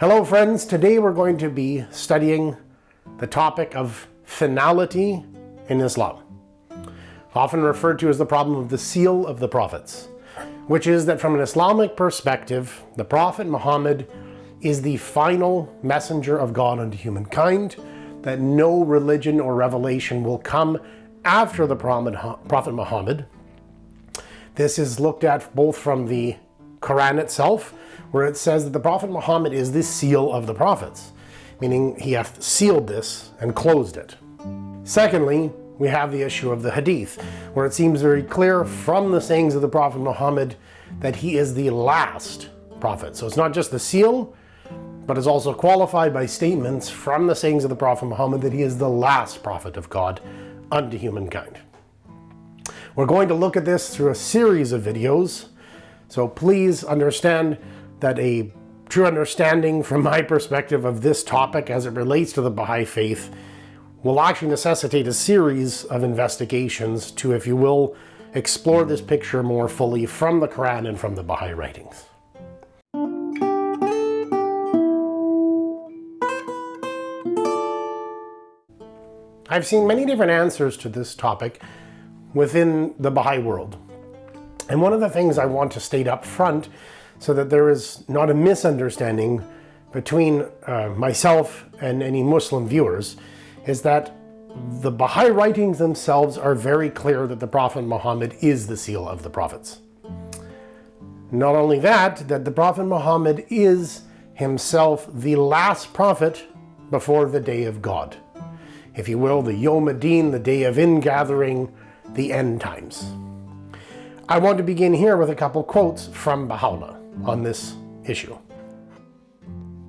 Hello friends, today we're going to be studying the topic of finality in Islam, often referred to as the problem of the seal of the prophets, which is that from an Islamic perspective, the Prophet Muhammad is the final messenger of God unto humankind, that no religion or revelation will come after the Prophet Muhammad. This is looked at both from the Quran itself, where it says that the Prophet Muhammad is the seal of the prophets, meaning he hath sealed this and closed it. Secondly, we have the issue of the Hadith, where it seems very clear from the sayings of the Prophet Muhammad that he is the last prophet. So it's not just the seal, but is also qualified by statements from the sayings of the Prophet Muhammad that he is the last prophet of God unto humankind. We're going to look at this through a series of videos, so please understand that a true understanding from my perspective of this topic as it relates to the Baha'i faith will actually necessitate a series of investigations to, if you will, explore this picture more fully from the Quran and from the Baha'i writings. I've seen many different answers to this topic within the Baha'i world. And one of the things I want to state up front so that there is not a misunderstanding between uh, myself and any Muslim viewers is that the Baha'i writings themselves are very clear that the Prophet Muhammad is the seal of the prophets. Not only that, that the Prophet Muhammad is himself the last prophet before the day of God. If you will, the Yom Adin, the day of ingathering, the end times. I want to begin here with a couple quotes from Baha'u'llah on this issue.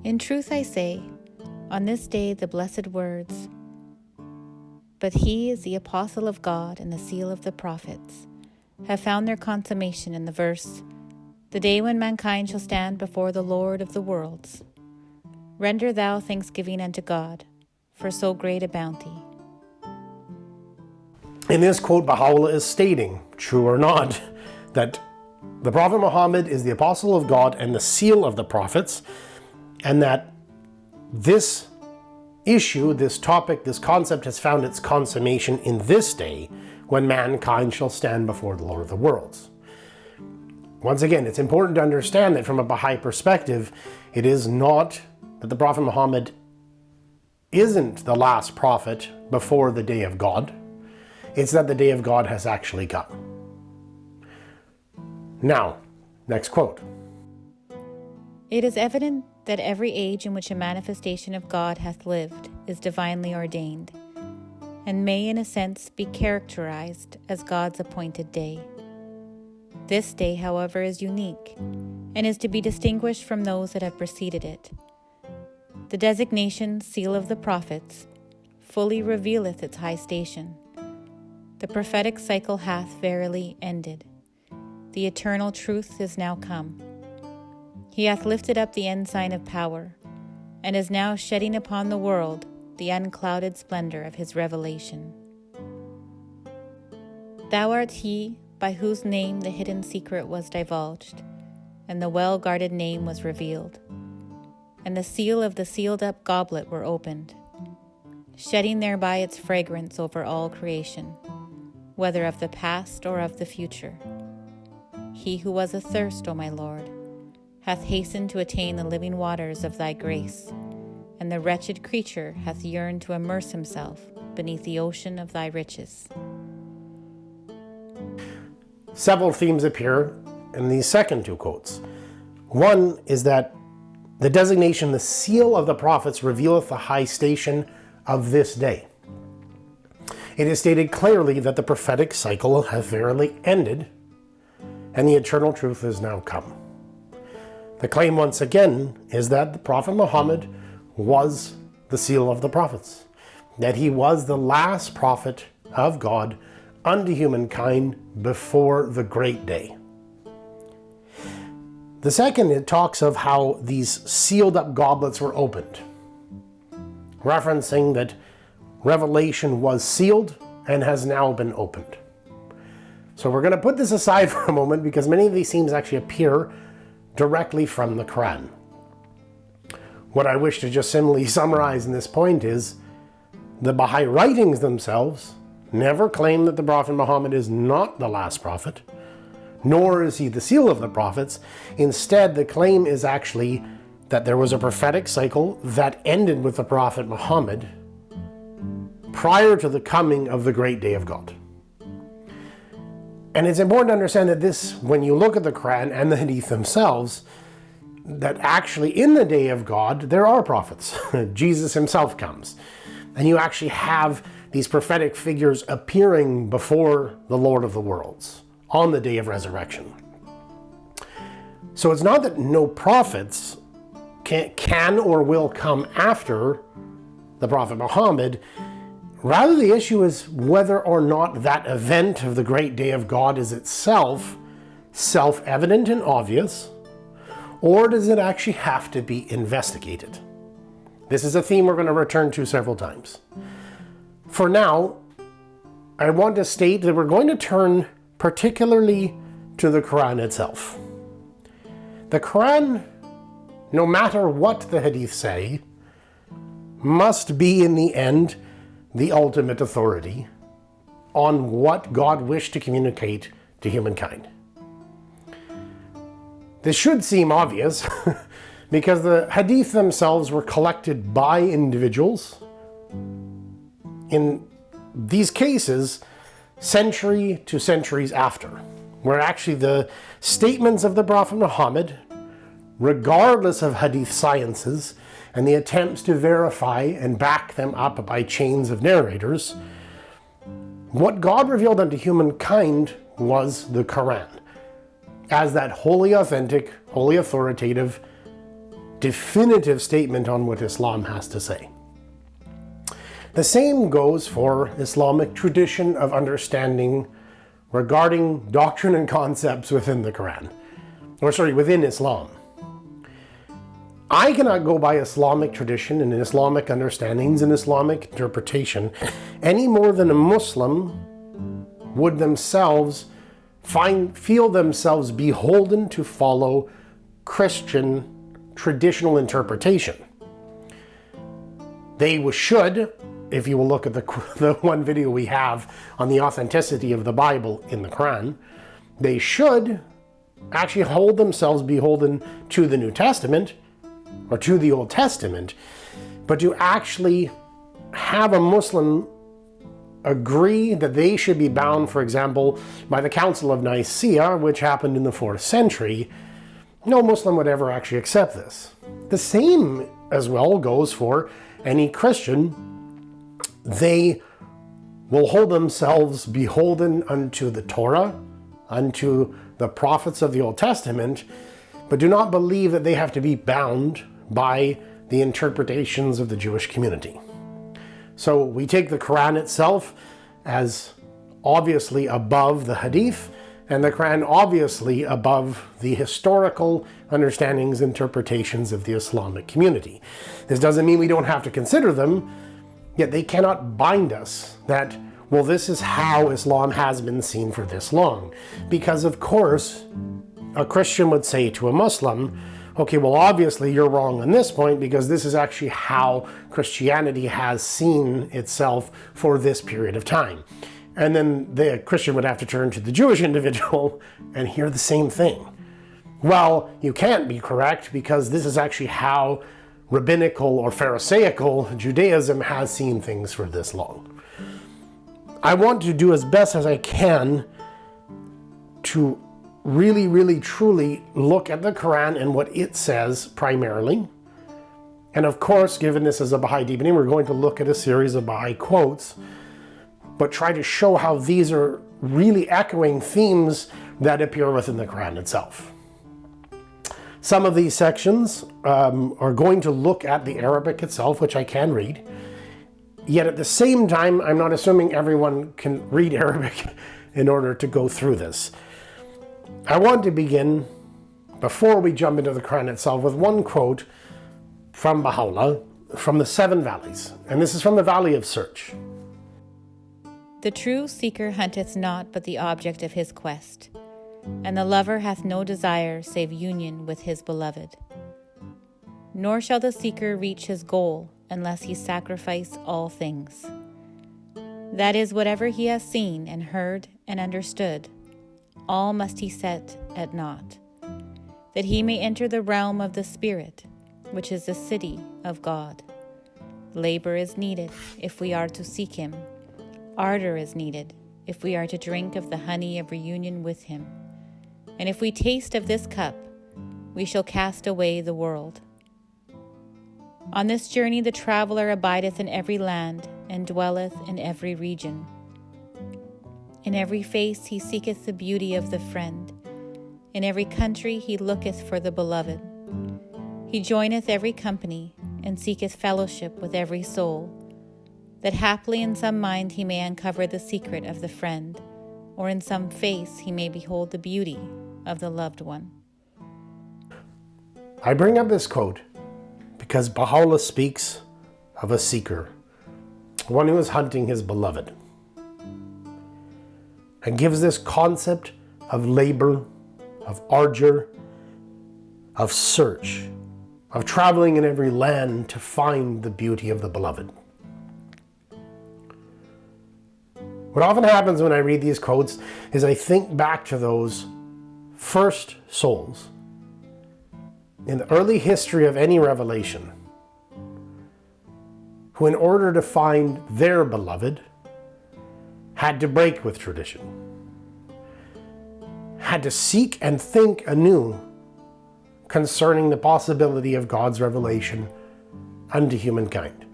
In truth I say, on this day the blessed words, but he is the apostle of God and the seal of the prophets, have found their consummation in the verse, the day when mankind shall stand before the Lord of the worlds. Render thou thanksgiving unto God for so great a bounty. In this quote, Baha'u'llah is stating, true or not, that the Prophet Muhammad is the apostle of God and the seal of the prophets, and that this issue, this topic, this concept has found its consummation in this day when mankind shall stand before the Lord of the worlds. Once again, it's important to understand that from a Baha'i perspective, it is not that the Prophet Muhammad isn't the last prophet before the day of God. It's that the day of God has actually come. Now, next quote. It is evident that every age in which a manifestation of God hath lived is divinely ordained, and may in a sense be characterized as God's appointed day. This day, however, is unique, and is to be distinguished from those that have preceded it. The designation Seal of the Prophets fully revealeth its high station the prophetic cycle hath verily ended. The eternal truth is now come. He hath lifted up the ensign of power, and is now shedding upon the world the unclouded splendor of his revelation. Thou art he by whose name the hidden secret was divulged, and the well guarded name was revealed, and the seal of the sealed up goblet were opened, shedding thereby its fragrance over all creation whether of the past or of the future. He who was athirst, O my Lord, hath hastened to attain the living waters of thy grace, and the wretched creature hath yearned to immerse himself beneath the ocean of thy riches. Several themes appear in these second two quotes. One is that the designation, the seal of the prophets, revealeth the high station of this day. It is stated clearly that the prophetic cycle hath verily ended, and the eternal truth is now come. The claim once again is that the Prophet Muhammad was the seal of the prophets, that he was the last prophet of God unto humankind before the great day. The second, it talks of how these sealed up goblets were opened, referencing that Revelation was sealed and has now been opened. So we're going to put this aside for a moment because many of these themes actually appear directly from the Quran. what I wish to just simply summarize in this point is the Baha'i writings themselves never claim that the Prophet Muhammad is not the last prophet, nor is he the seal of the prophets. Instead, the claim is actually that there was a prophetic cycle that ended with the Prophet Muhammad prior to the coming of the great day of God. And it's important to understand that this, when you look at the Quran and the Hadith themselves, that actually in the day of God, there are prophets. Jesus himself comes. And you actually have these prophetic figures appearing before the Lord of the worlds on the day of resurrection. So it's not that no prophets can, can or will come after the Prophet Muhammad. Rather, the issue is whether or not that event of the great day of God is itself self evident and obvious, or does it actually have to be investigated? This is a theme we're going to return to several times. For now, I want to state that we're going to turn particularly to the Quran itself. The Quran, no matter what the Hadith say, must be in the end the ultimate authority on what God wished to communicate to humankind. This should seem obvious because the hadith themselves were collected by individuals. In these cases, century to centuries after, where actually the statements of the Prophet Muhammad, regardless of hadith sciences, and the attempts to verify and back them up by chains of narrators, what God revealed unto humankind was the Quran as that wholly authentic, wholly authoritative, definitive statement on what Islam has to say. The same goes for Islamic tradition of understanding regarding doctrine and concepts within the Quran, or sorry, within Islam. I cannot go by Islamic tradition and Islamic understandings and Islamic interpretation any more than a Muslim would themselves find, feel themselves beholden to follow Christian traditional interpretation. They should, if you will look at the, the one video we have on the authenticity of the Bible in the Quran, they should actually hold themselves beholden to the New Testament or to the Old Testament, but to actually have a Muslim agree that they should be bound, for example, by the Council of Nicaea, which happened in the 4th century, no Muslim would ever actually accept this. The same as well goes for any Christian. They will hold themselves beholden unto the Torah, unto the prophets of the Old Testament, but do not believe that they have to be bound by the interpretations of the Jewish community. So we take the Quran itself as obviously above the Hadith, and the Quran obviously above the historical understandings, interpretations of the Islamic community. This doesn't mean we don't have to consider them, yet they cannot bind us that, well, this is how Islam has been seen for this long. Because, of course, a Christian would say to a Muslim, okay, well, obviously you're wrong on this point because this is actually how Christianity has seen itself for this period of time. And then the Christian would have to turn to the Jewish individual and hear the same thing. Well, you can't be correct because this is actually how rabbinical or Pharisaical Judaism has seen things for this long. I want to do as best as I can to really, really, truly look at the Quran and what it says primarily. And of course, given this is a Baha'i deepening, we're going to look at a series of Baha'i quotes, but try to show how these are really echoing themes that appear within the Quran itself. Some of these sections um, are going to look at the Arabic itself, which I can read. Yet at the same time, I'm not assuming everyone can read Arabic in order to go through this. I want to begin, before we jump into the Quran itself, with one quote from Baha'u'llah from the Seven Valleys, and this is from the Valley of Search. The true seeker hunteth not but the object of his quest, and the lover hath no desire save union with his beloved. nor shall the seeker reach his goal unless he sacrifice all things. That is, whatever he has seen and heard and understood, all must he set at naught, that he may enter the realm of the Spirit, which is the city of God. Labor is needed if we are to seek him, ardor is needed if we are to drink of the honey of reunion with him. And if we taste of this cup, we shall cast away the world. On this journey, the traveler abideth in every land and dwelleth in every region. In every face he seeketh the beauty of the friend. In every country he looketh for the beloved. He joineth every company and seeketh fellowship with every soul, that haply in some mind he may uncover the secret of the friend, or in some face he may behold the beauty of the loved one. I bring up this quote because Baha'u'llah speaks of a seeker, one who is hunting his beloved, and gives this concept of labor, of ardor, of search, of traveling in every land to find the beauty of the beloved. What often happens when I read these quotes is I think back to those first souls in the early history of any revelation who, in order to find their beloved, had to break with tradition, had to seek and think anew concerning the possibility of God's revelation unto humankind.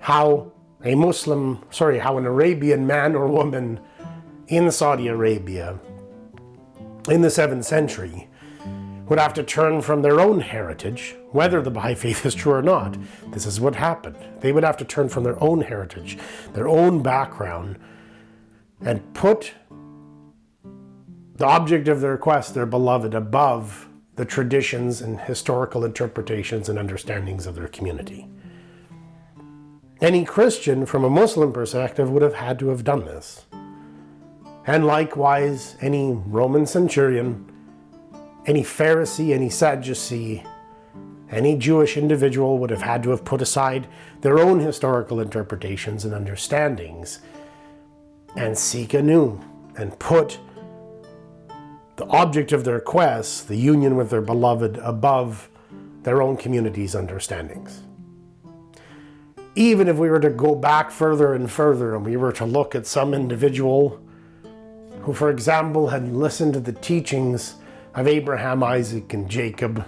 How a Muslim, sorry, how an Arabian man or woman in Saudi Arabia in the 7th century would have to turn from their own heritage, whether the Baha'i faith is true or not. This is what happened. They would have to turn from their own heritage, their own background, and put the object of their quest, their beloved, above the traditions and historical interpretations and understandings of their community. Any Christian, from a Muslim perspective, would have had to have done this. And likewise, any Roman centurion any Pharisee, any Sadducee, any Jewish individual would have had to have put aside their own historical interpretations and understandings and seek anew and put the object of their quest, the union with their beloved, above their own community's understandings. Even if we were to go back further and further and we were to look at some individual who, for example, had listened to the teachings of Abraham, Isaac, and Jacob,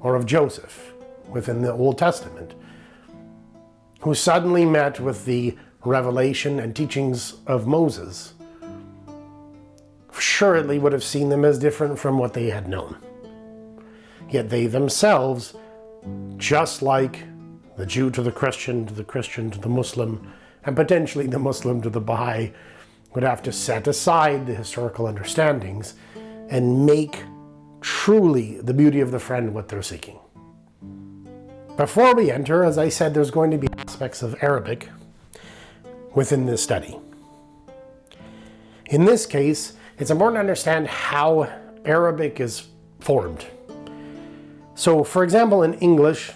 or of Joseph within the Old Testament, who suddenly met with the revelation and teachings of Moses, surely would have seen them as different from what they had known. Yet they themselves, just like the Jew to the Christian, to the Christian to the Muslim, and potentially the Muslim to the Baha'i, would have to set aside the historical understandings and make truly the beauty of the friend what they're seeking. Before we enter, as I said, there's going to be aspects of Arabic within this study. In this case, it's important to understand how Arabic is formed. So, for example, in English,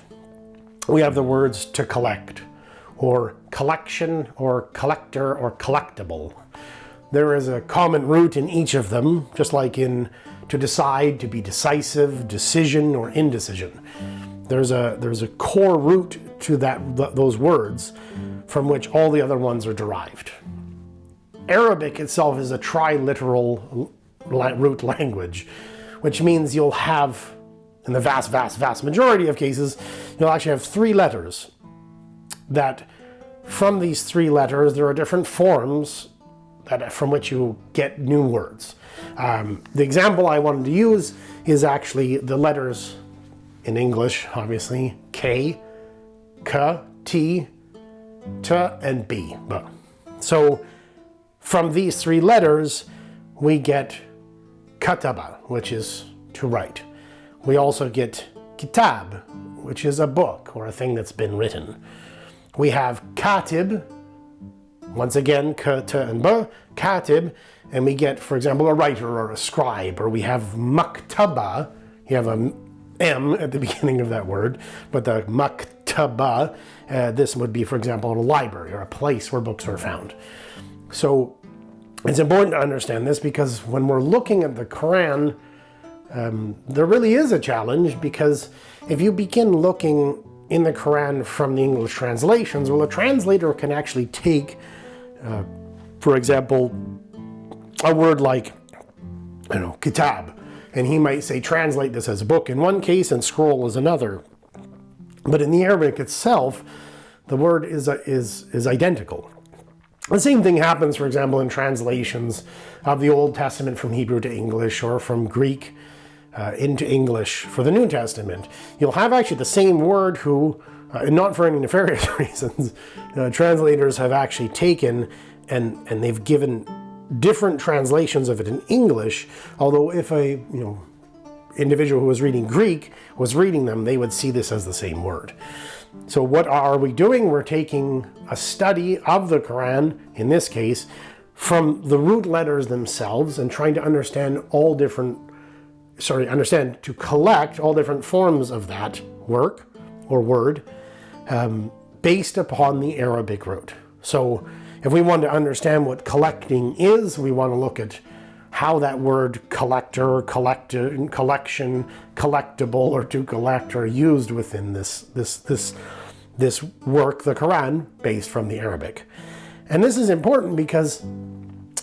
we have the words to collect, or collection, or collector, or collectible. There is a common root in each of them, just like in to decide, to be decisive, decision, or indecision. There's a, there's a core root to that, th those words from which all the other ones are derived. Arabic itself is a triliteral root language, which means you'll have, in the vast, vast, vast majority of cases, you'll actually have three letters that from these three letters, there are different forms from which you get new words. Um, the example I wanted to use is actually the letters in English, obviously, K, K, T, T, and B. So from these three letters, we get kataba, which is to write. We also get kitab, which is a book or a thing that's been written. We have katib, once again, k, t, and b, katib, and we get, for example, a writer or a scribe, or we have maktaba, you have a M at the beginning of that word, but the maktaba, uh, this would be, for example, a library or a place where books are found. So it's important to understand this because when we're looking at the Quran, um, there really is a challenge because if you begin looking in the Quran from the English translations, well, a translator can actually take, uh, for example, a word like, I don't know, kitab, and he might say translate this as a book in one case and scroll as another. But in the Arabic itself, the word is, is, is identical. The same thing happens, for example, in translations of the Old Testament from Hebrew to English or from Greek uh, into English for the New Testament. You'll have actually the same word who, uh, and not for any nefarious reasons, uh, translators have actually taken and, and they've given different translations of it in English, although if a you know individual who was reading Greek was reading them, they would see this as the same word. So what are we doing? We're taking a study of the Quran, in this case, from the root letters themselves and trying to understand all different, sorry, understand, to collect all different forms of that work or word um, based upon the Arabic root. So if we want to understand what collecting is, we want to look at how that word collector, collect, collection, collectible, or to collect are used within this, this, this, this work, the Quran, based from the Arabic. And this is important because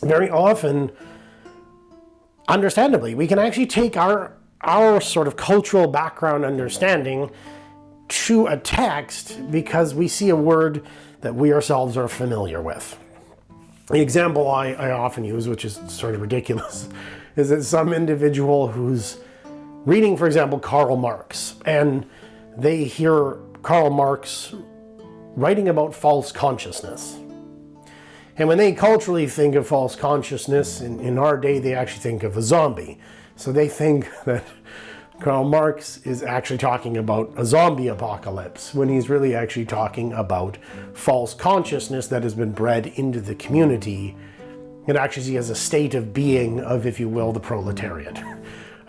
very often, understandably, we can actually take our, our sort of cultural background understanding to a text because we see a word that we ourselves are familiar with. The example I, I often use, which is sort of ridiculous, is that some individual who's reading, for example, Karl Marx, and they hear Karl Marx writing about false consciousness. And when they culturally think of false consciousness, in, in our day, they actually think of a zombie. So they think that Karl Marx is actually talking about a zombie apocalypse when he's really actually talking about false consciousness that has been bred into the community and actually as a state of being of, if you will, the proletariat.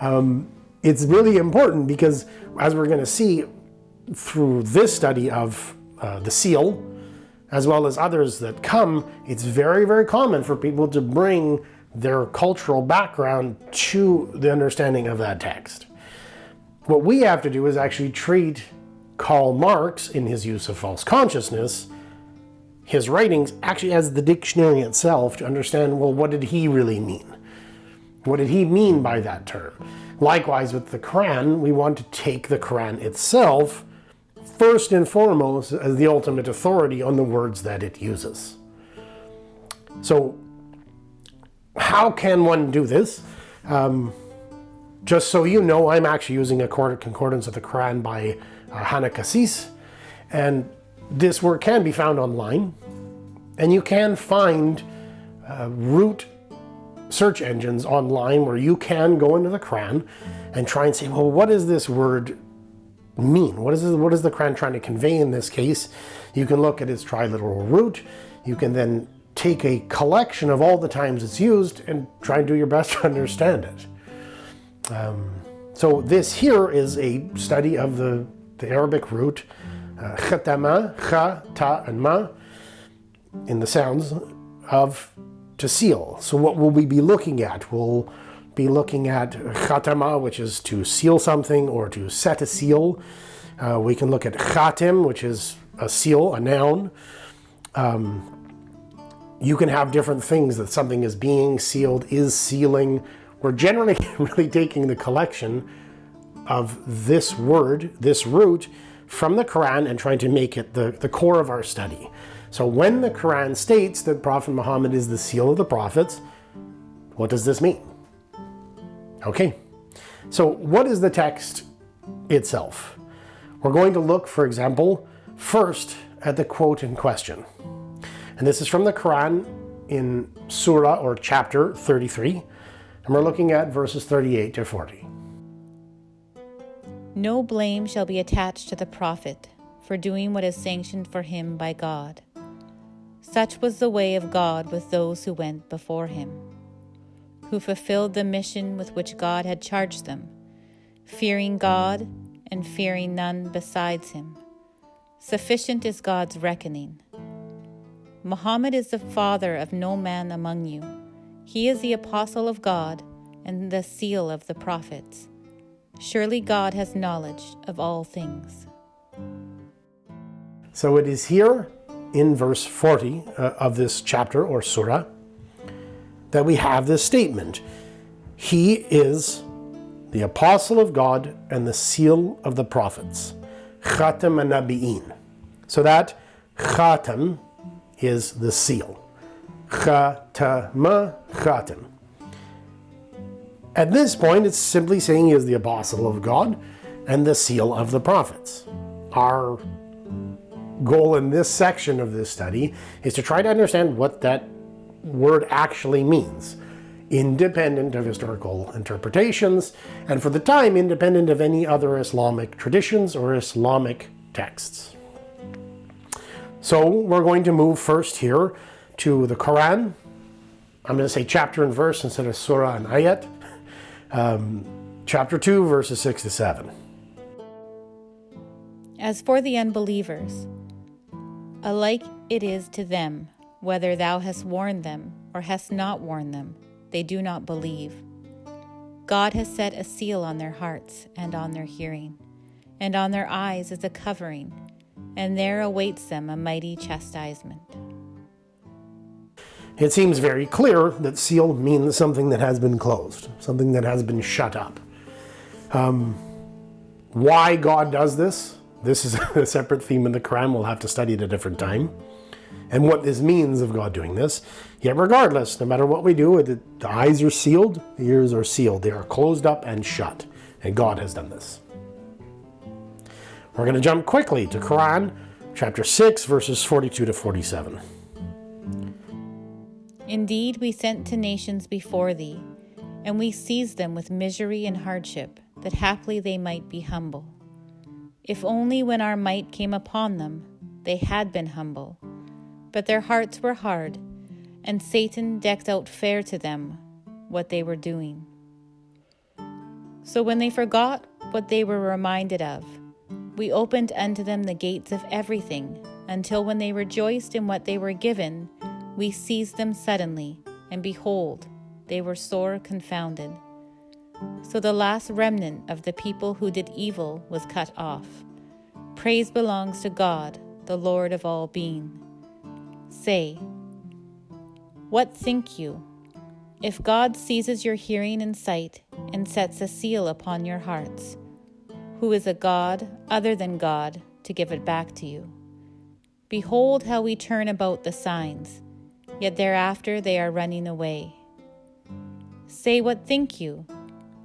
Um, it's really important because as we're going to see through this study of uh, the seal, as well as others that come, it's very, very common for people to bring their cultural background to the understanding of that text. What we have to do is actually treat Karl Marx in his use of false consciousness, his writings actually as the dictionary itself to understand, well, what did he really mean? What did he mean by that term? Likewise with the Quran, we want to take the Quran itself first and foremost as the ultimate authority on the words that it uses. So how can one do this? Um, just so you know, I'm actually using a concordance of the Quran by uh, Hanna Kassis, and this work can be found online, and you can find uh, root search engines online where you can go into the Quran and try and say, well, what does this word mean? What is, this, what is the Quran trying to convey in this case? You can look at its triliteral root. You can then take a collection of all the times it's used and try and do your best to understand it. Um, so this here is a study of the, the Arabic root uh, khatama, kha, ta, and ma in the sounds of to seal. So what will we be looking at? We'll be looking at khatama, which is to seal something or to set a seal. Uh, we can look at khatim, which is a seal, a noun. Um, you can have different things that something is being sealed, is sealing, we're generally really taking the collection of this word, this root, from the Quran and trying to make it the, the core of our study. So when the Quran states that Prophet Muhammad is the seal of the prophets, what does this mean? Okay, so what is the text itself? We're going to look, for example, first at the quote in question. And this is from the Quran in Surah or chapter 33, and we're looking at verses 38 to 40. No blame shall be attached to the prophet for doing what is sanctioned for him by God. Such was the way of God with those who went before him, who fulfilled the mission with which God had charged them, fearing God and fearing none besides him. Sufficient is God's reckoning. Muhammad is the father of no man among you. He is the apostle of God and the seal of the prophets. Surely God has knowledge of all things. So it is here in verse 40 uh, of this chapter or surah that we have this statement. He is the apostle of God and the seal of the prophets. Khatam Nabi'in. So that Khatam is the seal. Khatama Khatam. At this point, it's simply saying he is the apostle of God and the seal of the prophets. Our goal in this section of this study is to try to understand what that word actually means, independent of historical interpretations, and for the time, independent of any other Islamic traditions or Islamic texts. So we're going to move first here to the Quran. I'm going to say chapter and verse instead of surah and ayat. Um, chapter 2, verses 6 to 7. As for the unbelievers, alike it is to them, whether thou hast warned them or hast not warned them, they do not believe. God has set a seal on their hearts and on their hearing, and on their eyes is a covering, and there awaits them a mighty chastisement. It seems very clear that seal means something that has been closed, something that has been shut up. Um, why God does this, this is a separate theme in the Quran. We'll have to study at a different time. And what this means of God doing this. Yet regardless, no matter what we do, the eyes are sealed, the ears are sealed. They are closed up and shut. And God has done this. We're going to jump quickly to Quran chapter 6, verses 42 to 47. Indeed, we sent to nations before thee, and we seized them with misery and hardship, that haply they might be humble. If only when our might came upon them, they had been humble. But their hearts were hard, and Satan decked out fair to them what they were doing. So when they forgot what they were reminded of, we opened unto them the gates of everything, until when they rejoiced in what they were given, we seized them suddenly, and behold, they were sore confounded. So the last remnant of the people who did evil was cut off. Praise belongs to God, the Lord of all being. Say, What think you? If God seizes your hearing and sight and sets a seal upon your hearts, who is a God other than God to give it back to you? Behold how we turn about the signs yet thereafter they are running away. Say, what think you?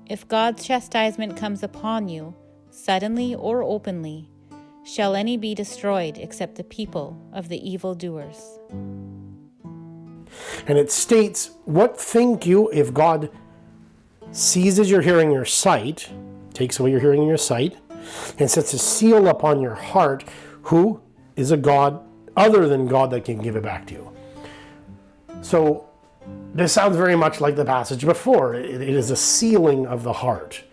If God's chastisement comes upon you, suddenly or openly, shall any be destroyed except the people of the evil doers? And it states, What think you if God seizes your hearing your sight, takes away your hearing and your sight, and sets a seal upon your heart, who is a God other than God that can give it back to you? So this sounds very much like the passage before. it, it is a sealing of the heart.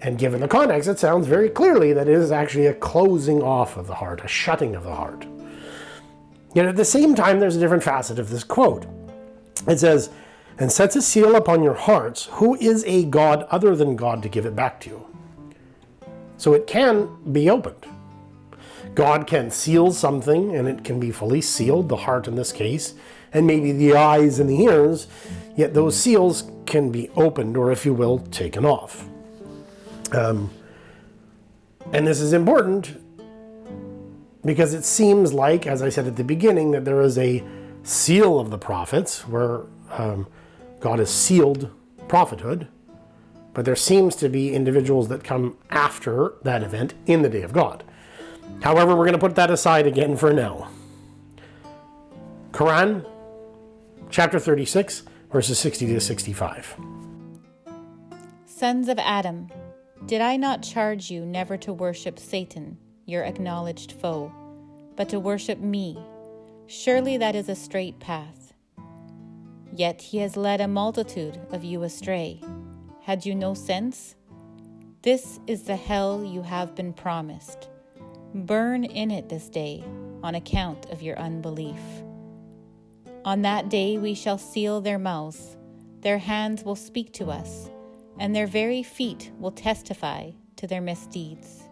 And given the context, it sounds very clearly that it is actually a closing off of the heart, a shutting of the heart. Yet at the same time, there's a different facet of this quote. It says, and sets a seal upon your hearts, who is a God other than God to give it back to you? So it can be opened. God can seal something and it can be fully sealed, the heart in this case, and maybe the eyes and the ears, yet those seals can be opened, or if you will, taken off. Um, and this is important because it seems like, as I said at the beginning, that there is a seal of the prophets where um, God has sealed prophethood, but there seems to be individuals that come after that event in the day of God. However, we're going to put that aside again for now. Quran chapter 36, verses 60 to 65. Sons of Adam, did I not charge you never to worship Satan, your acknowledged foe, but to worship me? Surely that is a straight path. Yet he has led a multitude of you astray. Had you no sense? This is the hell you have been promised. Burn in it this day on account of your unbelief. On that day we shall seal their mouths, their hands will speak to us, and their very feet will testify to their misdeeds.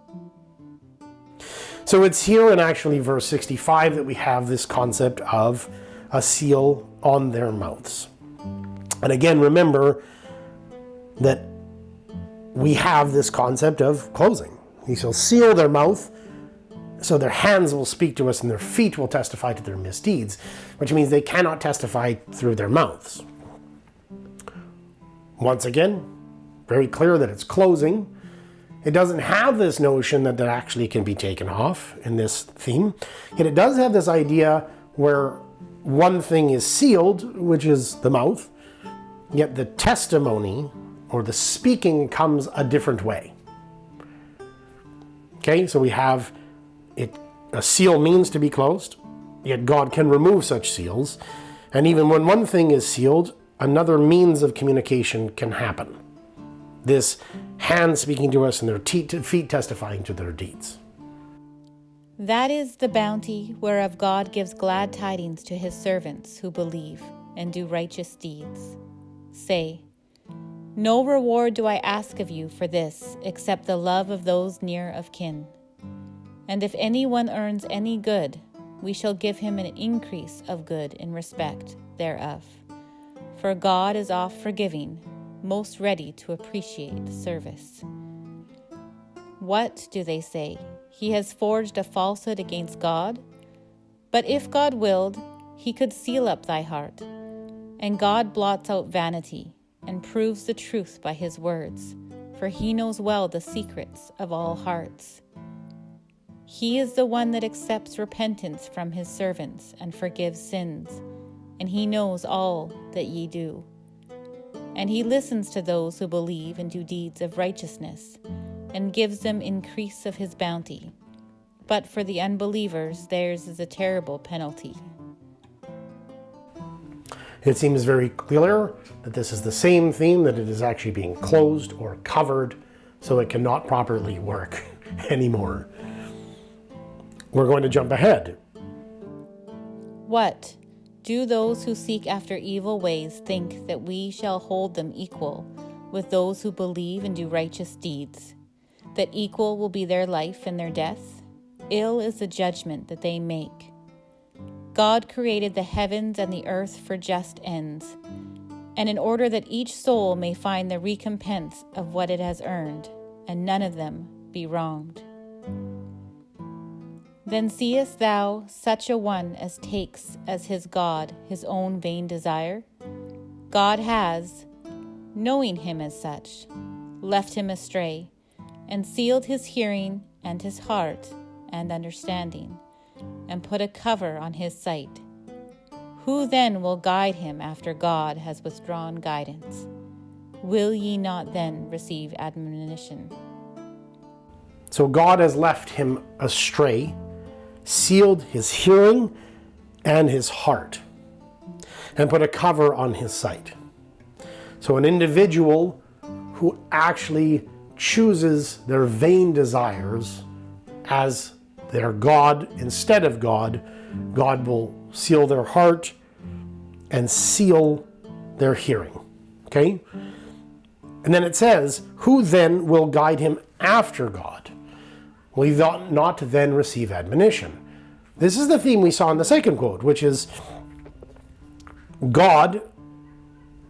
So it's here in actually verse 65 that we have this concept of a seal on their mouths. And again, remember that we have this concept of closing. He shall seal their mouth, so their hands will speak to us and their feet will testify to their misdeeds, which means they cannot testify through their mouths. Once again, very clear that it's closing. It doesn't have this notion that that actually can be taken off in this theme. Yet it does have this idea where one thing is sealed, which is the mouth, yet the testimony or the speaking comes a different way. Okay, so we have a seal means to be closed, yet God can remove such seals. And even when one thing is sealed, another means of communication can happen. This hand speaking to us and their feet testifying to their deeds. That is the bounty whereof God gives glad tidings to his servants who believe and do righteous deeds. Say, No reward do I ask of you for this except the love of those near of kin. And if anyone earns any good, we shall give him an increase of good in respect thereof. For God is oft forgiving, most ready to appreciate service. What do they say? He has forged a falsehood against God? But if God willed, he could seal up thy heart. And God blots out vanity and proves the truth by his words, for he knows well the secrets of all hearts. He is the one that accepts repentance from his servants and forgives sins, and he knows all that ye do. And he listens to those who believe and do deeds of righteousness and gives them increase of his bounty. But for the unbelievers, theirs is a terrible penalty. It seems very clear that this is the same theme, that it is actually being closed or covered so it cannot properly work anymore. We're going to jump ahead. What? Do those who seek after evil ways think that we shall hold them equal with those who believe and do righteous deeds? that equal will be their life and their death? Ill is the judgment that they make. God created the heavens and the earth for just ends, and in order that each soul may find the recompense of what it has earned, and none of them be wronged. Then seest thou such a one as takes as his God his own vain desire? God has, knowing him as such, left him astray and sealed his hearing and his heart and understanding, and put a cover on his sight. Who then will guide him after God has withdrawn guidance? Will ye not then receive admonition? So God has left him astray, sealed his hearing and his heart, and put a cover on his sight. So an individual who actually chooses their vain desires as their God instead of God, God will seal their heart and seal their hearing. Okay? And then it says, Who then will guide him after God? Will he not then receive admonition? This is the theme we saw in the second quote, which is God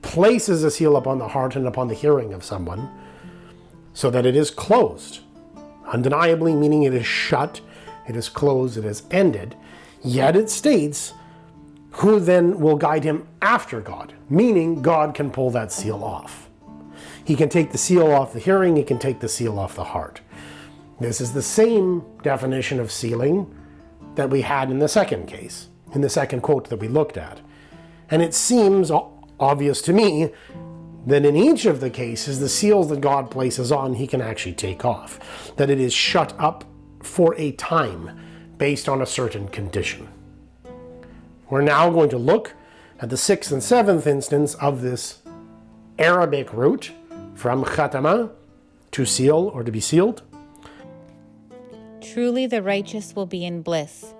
places a seal upon the heart and upon the hearing of someone so that it is closed. Undeniably, meaning it is shut, it is closed, it is ended. Yet it states, who then will guide him after God? Meaning God can pull that seal off. He can take the seal off the hearing, he can take the seal off the heart. This is the same definition of sealing that we had in the second case, in the second quote that we looked at. And it seems obvious to me that in each of the cases, the seals that God places on, he can actually take off. That it is shut up for a time based on a certain condition. We're now going to look at the sixth and seventh instance of this Arabic root from khatama to seal or to be sealed. Truly the righteous will be in bliss.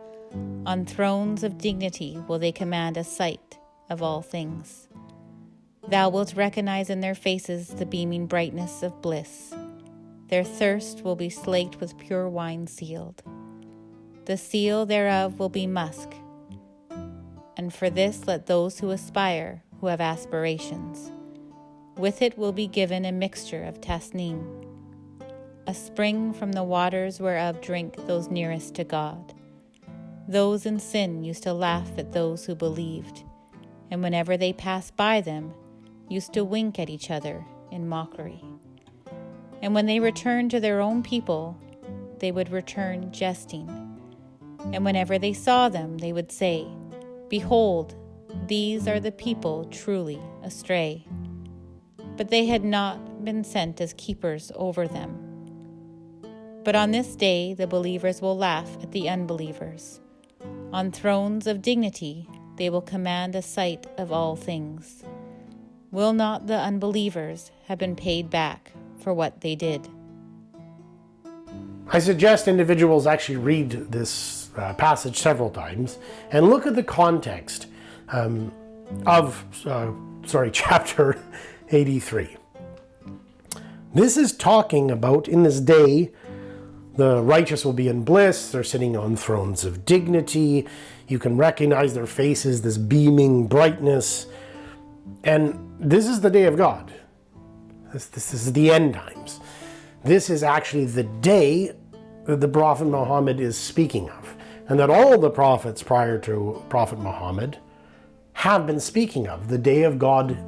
On thrones of dignity will they command a sight of all things. Thou wilt recognize in their faces the beaming brightness of bliss. Their thirst will be slaked with pure wine sealed. The seal thereof will be musk. And for this let those who aspire, who have aspirations. With it will be given a mixture of tasnim, a spring from the waters whereof drink those nearest to God. Those in sin used to laugh at those who believed, and whenever they passed by them, used to wink at each other in mockery. And when they returned to their own people, they would return jesting. And whenever they saw them, they would say, Behold, these are the people truly astray. But they had not been sent as keepers over them. But on this day the believers will laugh at the unbelievers. On thrones of dignity they will command a sight of all things. Will not the unbelievers have been paid back for what they did? I suggest individuals actually read this uh, passage several times and look at the context um, of, uh, sorry, chapter 83. This is talking about in this day, the righteous will be in bliss. They're sitting on thrones of dignity. You can recognize their faces, this beaming brightness. And this is the day of God. This, this is the end times. This is actually the day that the Prophet Muhammad is speaking of, and that all the prophets prior to Prophet Muhammad have been speaking of the day of God,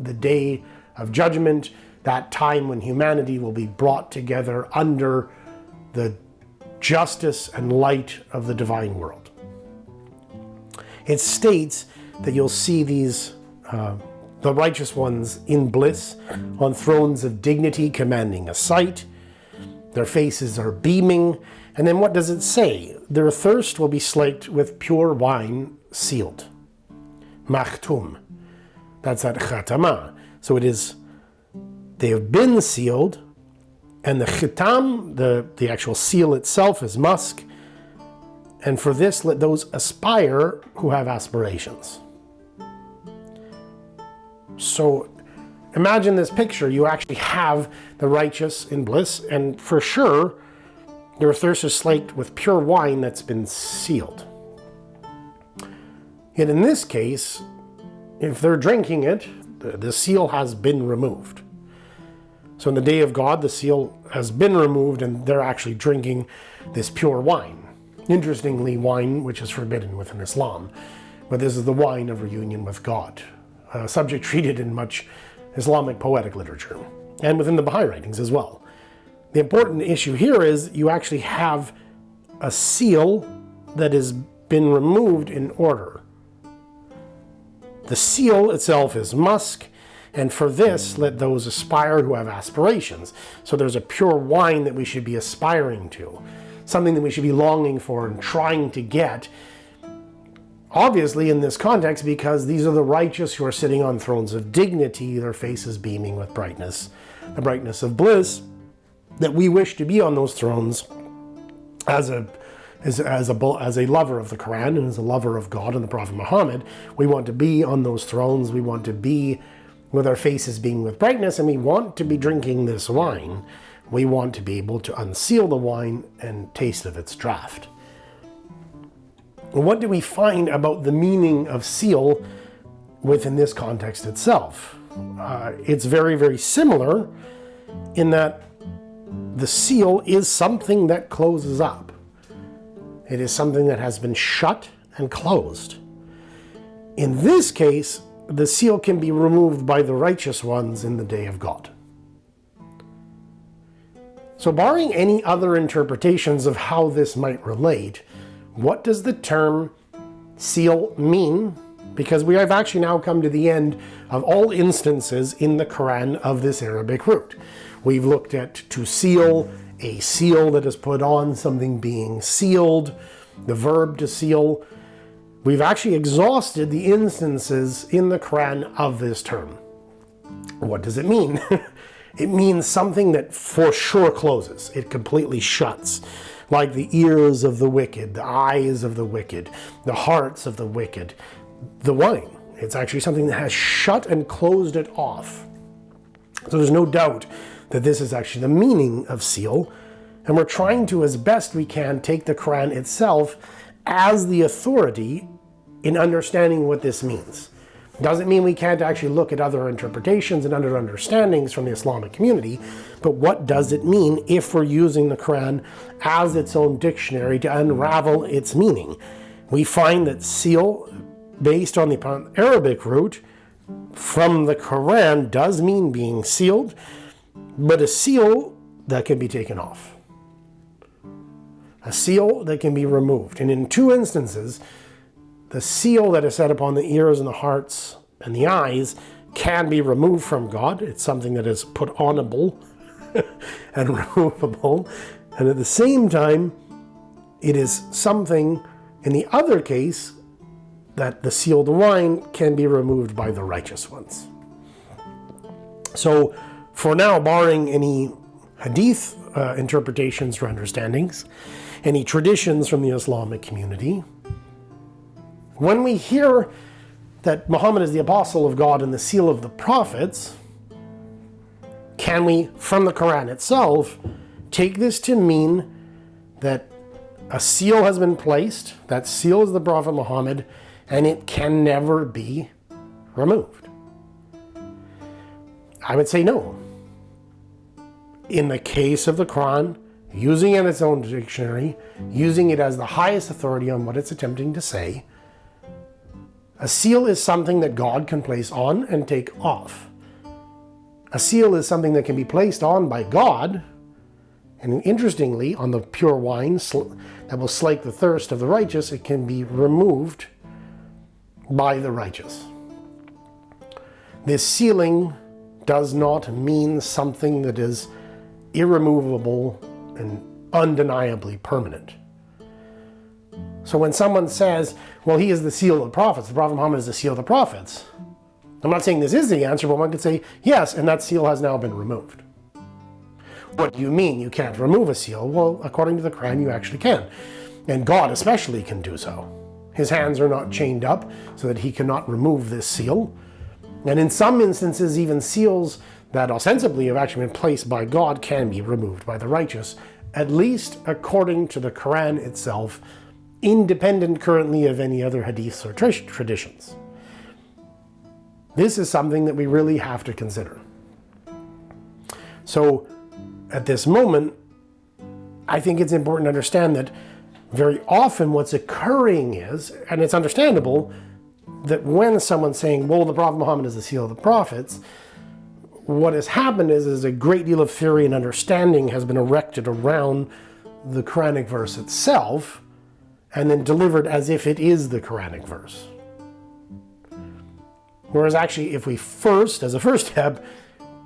the day of judgment, that time when humanity will be brought together under the justice and light of the divine world. It states that you'll see these, uh, the righteous ones in bliss, on thrones of dignity, commanding a sight. Their faces are beaming. And then what does it say? Their thirst will be slaked with pure wine sealed. Makhtum. That's at khatama. So it is, they have been sealed, and the khitam, the, the actual seal itself, is musk. And for this, let those aspire who have aspirations. So imagine this picture. You actually have the righteous in bliss, and for sure, their thirst is slaked with pure wine that's been sealed. Yet in this case, if they're drinking it, the seal has been removed. So in the day of God, the seal has been removed and they're actually drinking this pure wine. Interestingly, wine which is forbidden within Islam, but this is the wine of reunion with God, a subject treated in much Islamic poetic literature, and within the Baha'i writings as well. The important issue here is you actually have a seal that has been removed in order. The seal itself is musk, and for this let those aspire who have aspirations. So there's a pure wine that we should be aspiring to something that we should be longing for and trying to get. Obviously, in this context, because these are the righteous who are sitting on thrones of dignity, their faces beaming with brightness, the brightness of bliss, that we wish to be on those thrones as a as, as, a, as a lover of the Quran and as a lover of God and the Prophet Muhammad, we want to be on those thrones. We want to be with our faces being with brightness, and we want to be drinking this wine we want to be able to unseal the wine and taste of its draft. What do we find about the meaning of seal within this context itself? Uh, it's very, very similar in that the seal is something that closes up. It is something that has been shut and closed. In this case, the seal can be removed by the righteous ones in the day of God. So barring any other interpretations of how this might relate, what does the term seal mean? Because we have actually now come to the end of all instances in the Quran of this Arabic root. We've looked at to seal, a seal that is put on, something being sealed, the verb to seal. We've actually exhausted the instances in the Quran of this term. What does it mean? it means something that for sure closes. It completely shuts. Like the ears of the wicked, the eyes of the wicked, the hearts of the wicked, the wine. It's actually something that has shut and closed it off. So there's no doubt that this is actually the meaning of seal. And we're trying to, as best we can, take the Quran itself as the authority in understanding what this means. Doesn't mean we can't actually look at other interpretations and other understandings from the Islamic community, but what does it mean if we're using the Quran as its own dictionary to unravel its meaning? We find that seal, based on the Arabic root, from the Quran does mean being sealed, but a seal that can be taken off. A seal that can be removed. And in two instances, the seal that is set upon the ears and the hearts and the eyes can be removed from God. It's something that is put onable and removable. And at the same time, it is something, in the other case, that the sealed wine can be removed by the righteous ones. So, for now, barring any hadith uh, interpretations or understandings, any traditions from the Islamic community, when we hear that Muhammad is the apostle of God and the seal of the prophets, can we, from the Quran itself, take this to mean that a seal has been placed, that seal is the Prophet Muhammad, and it can never be removed? I would say no. In the case of the Quran, using it in its own dictionary, using it as the highest authority on what it's attempting to say, a seal is something that God can place on and take off. A seal is something that can be placed on by God, and interestingly, on the pure wine that will slake the thirst of the righteous, it can be removed by the righteous. This sealing does not mean something that is irremovable and undeniably permanent. So when someone says, well, he is the seal of the prophets, the Prophet Muhammad is the seal of the prophets, I'm not saying this is the answer, but one could say, yes, and that seal has now been removed. What do you mean you can't remove a seal? Well, according to the Quran, you actually can. And God especially can do so. His hands are not chained up so that he cannot remove this seal. And in some instances, even seals that ostensibly have actually been placed by God can be removed by the righteous, at least according to the Quran itself independent currently of any other hadiths or traditions. This is something that we really have to consider. So at this moment, I think it's important to understand that very often what's occurring is, and it's understandable, that when someone's saying, well, the Prophet Muhammad is the seal of the prophets, what has happened is, is a great deal of theory and understanding has been erected around the Quranic verse itself, and then delivered as if it is the Quranic verse. Whereas actually, if we first, as a first step,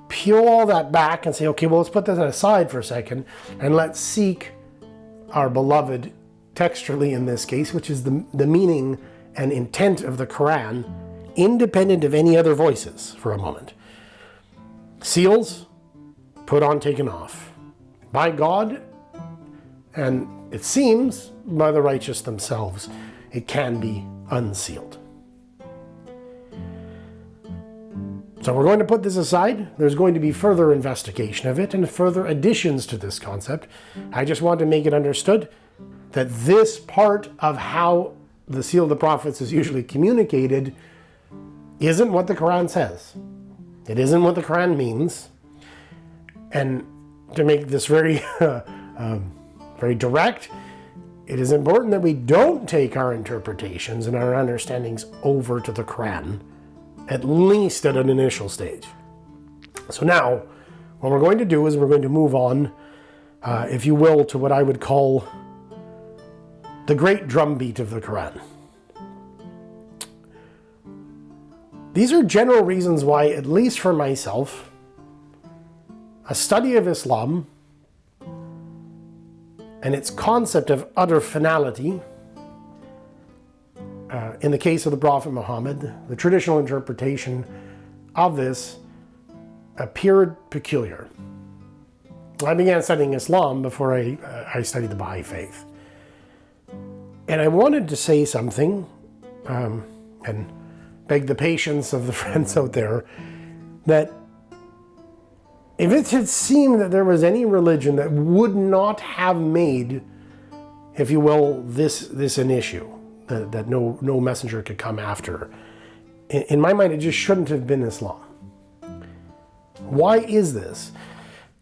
peel all that back and say, okay, well, let's put that aside for a second and let's seek our beloved textually in this case, which is the, the meaning and intent of the Quran, independent of any other voices for a moment. Seals, put on, taken off. By God, and it seems by the righteous themselves, it can be unsealed. So we're going to put this aside. There's going to be further investigation of it and further additions to this concept. I just want to make it understood that this part of how the seal of the prophets is usually communicated isn't what the Quran says. It isn't what the Quran means. And to make this very, um, very direct, it is important that we don't take our interpretations and our understandings over to the Quran, at least at an initial stage. So now, what we're going to do is we're going to move on, uh, if you will, to what I would call the great drumbeat of the Quran. These are general reasons why, at least for myself, a study of Islam and its concept of utter finality, uh, in the case of the Prophet Muhammad, the traditional interpretation of this appeared peculiar. I began studying Islam before I, uh, I studied the Baha'i faith. And I wanted to say something um, and beg the patience of the friends out there that if it had seemed that there was any religion that would not have made, if you will, this, this an issue, that, that no, no messenger could come after, in, in my mind, it just shouldn't have been Islam. Why is this?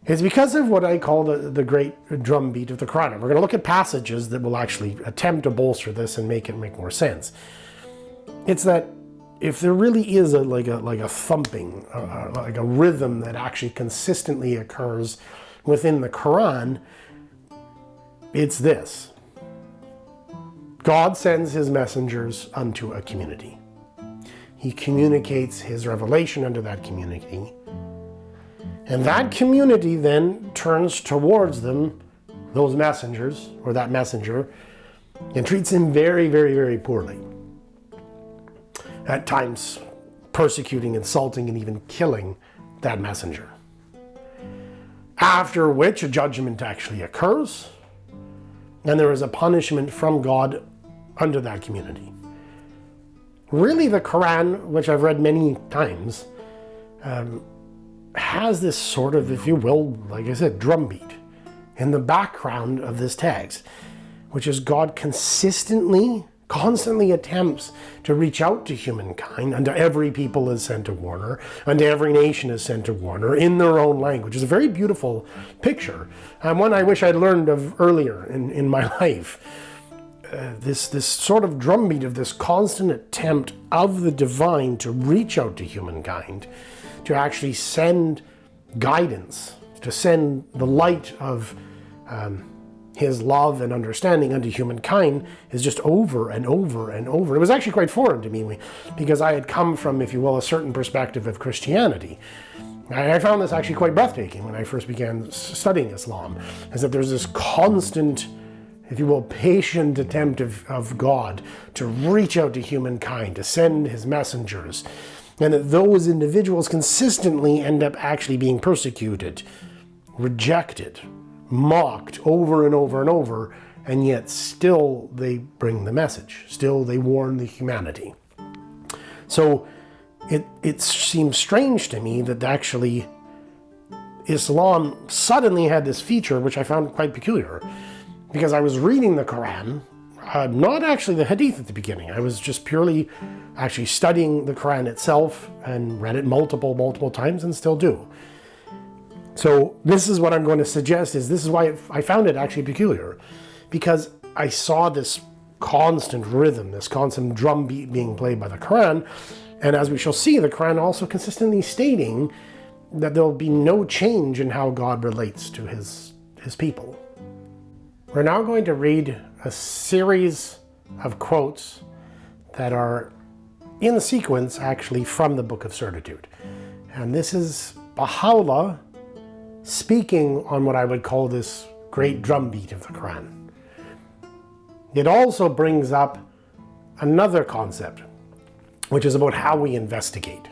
It's because of what I call the, the great drumbeat of the Quran. we're going to look at passages that will actually attempt to bolster this and make it make more sense. It's that if there really is a like a like a thumping, uh, like a rhythm that actually consistently occurs within the Quran, it's this. God sends his messengers unto a community. He communicates his revelation unto that community. And that community then turns towards them, those messengers, or that messenger, and treats him very, very, very poorly. At times, persecuting, insulting, and even killing that messenger. After which a judgment actually occurs, and there is a punishment from God under that community. Really, the Quran, which I've read many times, um, has this sort of, if you will, like I said, drumbeat in the background of this text, which is God consistently, constantly attempts to reach out to humankind, and to every people is sent a warner, and every nation is sent a warner in their own language. It's a very beautiful picture, and one I wish I'd learned of earlier in, in my life. Uh, this this sort of drumbeat of this constant attempt of the divine to reach out to humankind to actually send guidance, to send the light of um, his love and understanding unto humankind is just over and over and over. It was actually quite foreign to me because I had come from, if you will, a certain perspective of Christianity. I found this actually quite breathtaking when I first began studying Islam, is that there's this constant, if you will, patient attempt of, of God to reach out to humankind, to send his messengers, and that those individuals consistently end up actually being persecuted, rejected, mocked over and over and over, and yet still they bring the message, still they warn the humanity. So it, it seems strange to me that actually Islam suddenly had this feature, which I found quite peculiar, because I was reading the Quran uh, not actually the Hadith at the beginning. I was just purely actually studying the Quran itself and read it multiple, multiple times and still do. So this is what I'm going to suggest is this is why I found it actually peculiar because I saw this constant rhythm, this constant drum beat being played by the Quran. And as we shall see, the Quran also consistently stating that there'll be no change in how God relates to his, his people. We're now going to read a series of quotes that are in sequence actually from the Book of Certitude. And this is Baha'u'llah speaking on what I would call this great drumbeat of the Quran. It also brings up another concept, which is about how we investigate.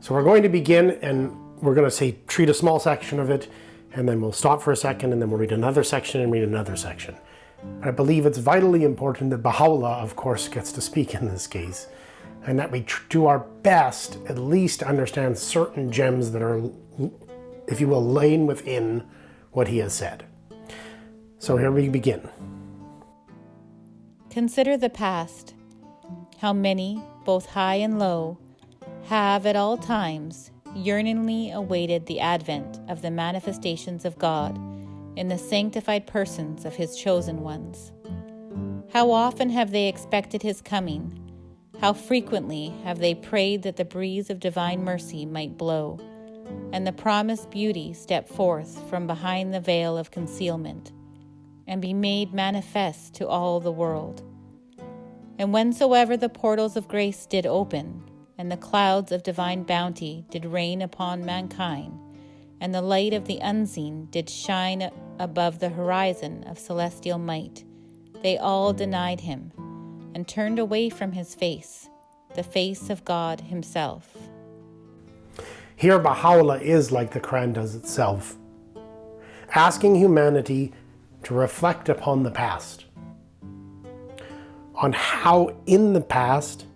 So we're going to begin and we're going to say treat a small section of it and then we'll stop for a second and then we'll read another section and read another section. I believe it's vitally important that Baha'u'llah, of course, gets to speak in this case, and that we do our best at least to understand certain gems that are, if you will, laying within what he has said. So here we begin. Consider the past, how many, both high and low, have at all times yearningly awaited the advent of the manifestations of God in the sanctified persons of His chosen ones. How often have they expected His coming? How frequently have they prayed that the breeze of divine mercy might blow, and the promised beauty step forth from behind the veil of concealment, and be made manifest to all the world? And whensoever the portals of grace did open, and the clouds of divine bounty did rain upon mankind, and the light of the unseen did shine above the horizon of celestial might. They all denied him, and turned away from his face, the face of God himself. Here, Baha'u'llah is like the Quran does itself, asking humanity to reflect upon the past, on how in the past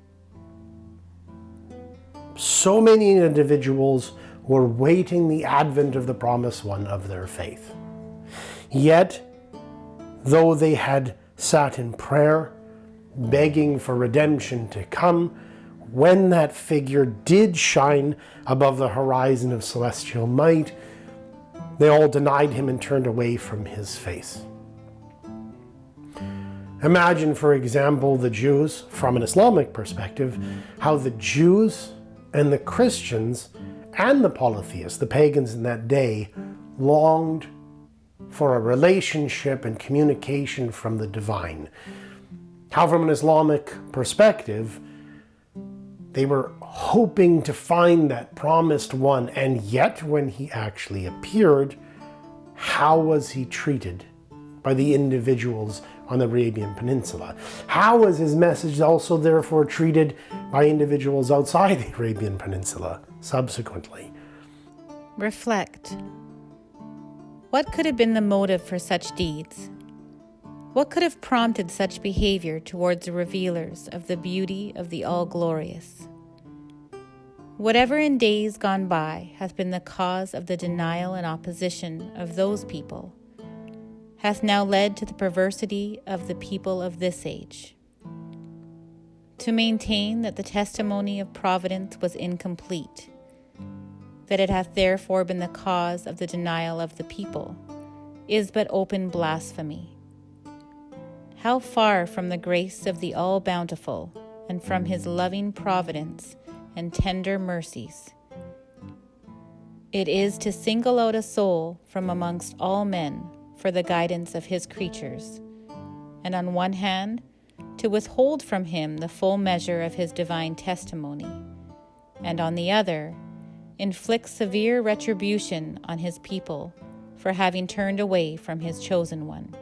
so many individuals were waiting the advent of the promised one of their faith. Yet, though they had sat in prayer, begging for redemption to come, when that figure did shine above the horizon of celestial might, they all denied him and turned away from his face. Imagine, for example, the Jews, from an Islamic perspective, how the Jews and the Christians and the polytheists, the pagans in that day, longed for a relationship and communication from the divine. How, from an Islamic perspective, they were hoping to find that promised one, and yet when he actually appeared, how was he treated by the individuals on the Arabian Peninsula? How was his message also therefore treated by individuals outside the Arabian Peninsula subsequently? Reflect. What could have been the motive for such deeds? What could have prompted such behavior towards the revealers of the beauty of the All Glorious? Whatever in days gone by hath been the cause of the denial and opposition of those people hath now led to the perversity of the people of this age. To maintain that the testimony of providence was incomplete, that it hath therefore been the cause of the denial of the people, is but open blasphemy. How far from the grace of the All Bountiful and from his loving providence and tender mercies. It is to single out a soul from amongst all men for the guidance of his creatures, and on one hand, to withhold from him the full measure of his divine testimony, and on the other, inflict severe retribution on his people for having turned away from his chosen one.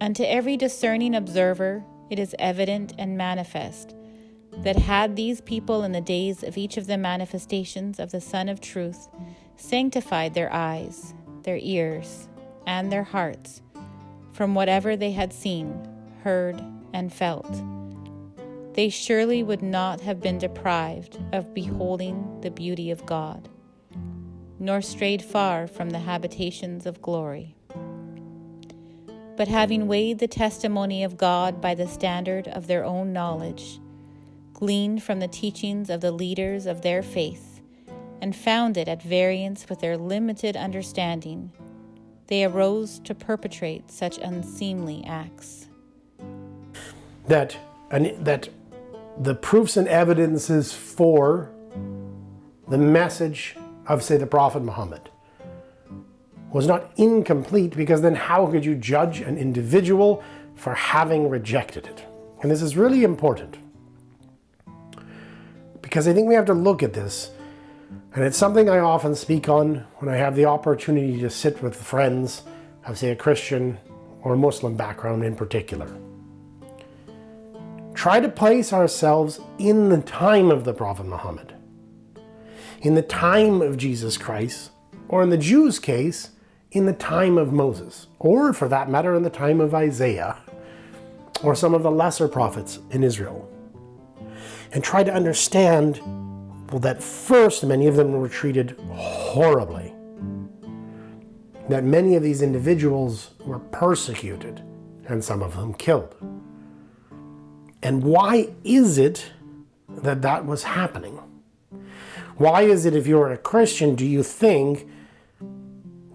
Unto every discerning observer, it is evident and manifest that had these people in the days of each of the manifestations of the Sun of Truth sanctified their eyes, their ears, and their hearts from whatever they had seen, heard, and felt, they surely would not have been deprived of beholding the beauty of God, nor strayed far from the habitations of glory. But having weighed the testimony of God by the standard of their own knowledge, gleaned from the teachings of the leaders of their faith, and found it at variance with their limited understanding, they arose to perpetrate such unseemly acts. That, that the proofs and evidences for the message of, say, the Prophet Muhammad was not incomplete because then how could you judge an individual for having rejected it? And this is really important because I think we have to look at this and it's something I often speak on when I have the opportunity to sit with friends of, say, a Christian or Muslim background in particular. Try to place ourselves in the time of the Prophet Muhammad, in the time of Jesus Christ, or in the Jews' case, in the time of Moses, or for that matter, in the time of Isaiah, or some of the lesser prophets in Israel. And try to understand well, that first many of them were treated horribly. That many of these individuals were persecuted and some of them killed. And why is it that that was happening? Why is it, if you're a Christian, do you think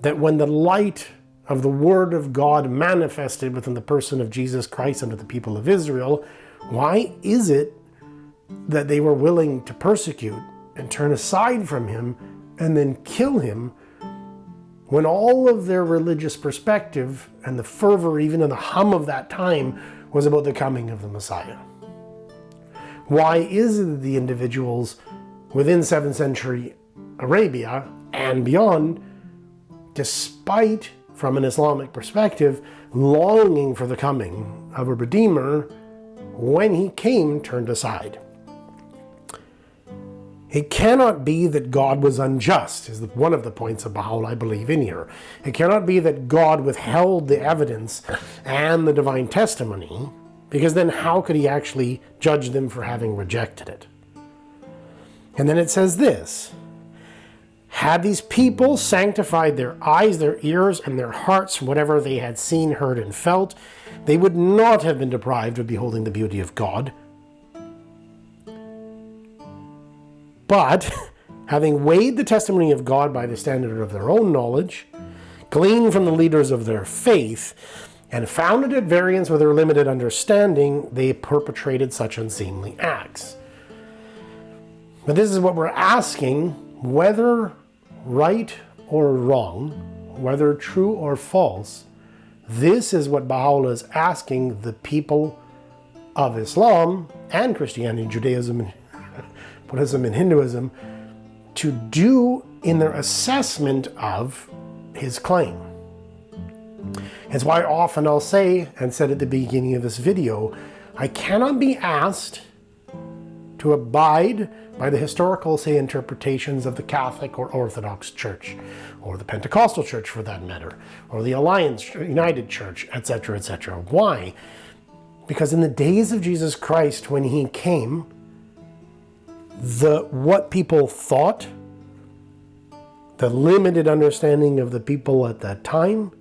that when the light of the Word of God manifested within the person of Jesus Christ unto the people of Israel, why is it that they were willing to persecute and turn aside from him and then kill him when all of their religious perspective and the fervor, even in the hum of that time, was about the coming of the Messiah? Why is it that the individuals within 7th century Arabia and beyond, despite from an Islamic perspective, longing for the coming of a Redeemer, when he came, turned aside? It cannot be that God was unjust, is one of the points of Baha'u'llah I believe in here. It cannot be that God withheld the evidence and the divine testimony, because then how could he actually judge them for having rejected it? And then it says this Had these people sanctified their eyes, their ears, and their hearts from whatever they had seen, heard, and felt, they would not have been deprived of beholding the beauty of God But having weighed the testimony of God by the standard of their own knowledge, gleaned from the leaders of their faith, and found it at variance with their limited understanding, they perpetrated such unseemly acts. But this is what we're asking whether right or wrong, whether true or false, this is what Baha'u'llah is asking the people of Islam and Christianity, Judaism, Buddhism and Hinduism to do in their assessment of his claim. It's why often I'll say, and said at the beginning of this video, I cannot be asked to abide by the historical, say, interpretations of the Catholic or Orthodox Church, or the Pentecostal Church for that matter, or the Alliance United Church, etc., etc. Why? Because in the days of Jesus Christ, when he came, the what people thought, the limited understanding of the people at that time,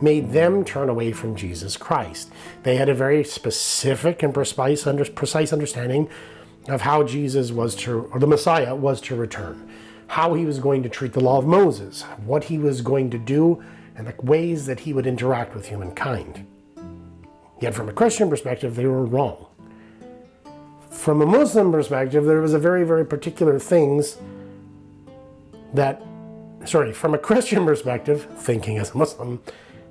made them turn away from Jesus Christ. They had a very specific and precise, under, precise understanding of how Jesus was to, or the Messiah was to return, how he was going to treat the law of Moses, what he was going to do, and the ways that he would interact with humankind. Yet from a Christian perspective, they were wrong from a Muslim perspective, there was a very, very particular things that, sorry, from a Christian perspective, thinking as a Muslim,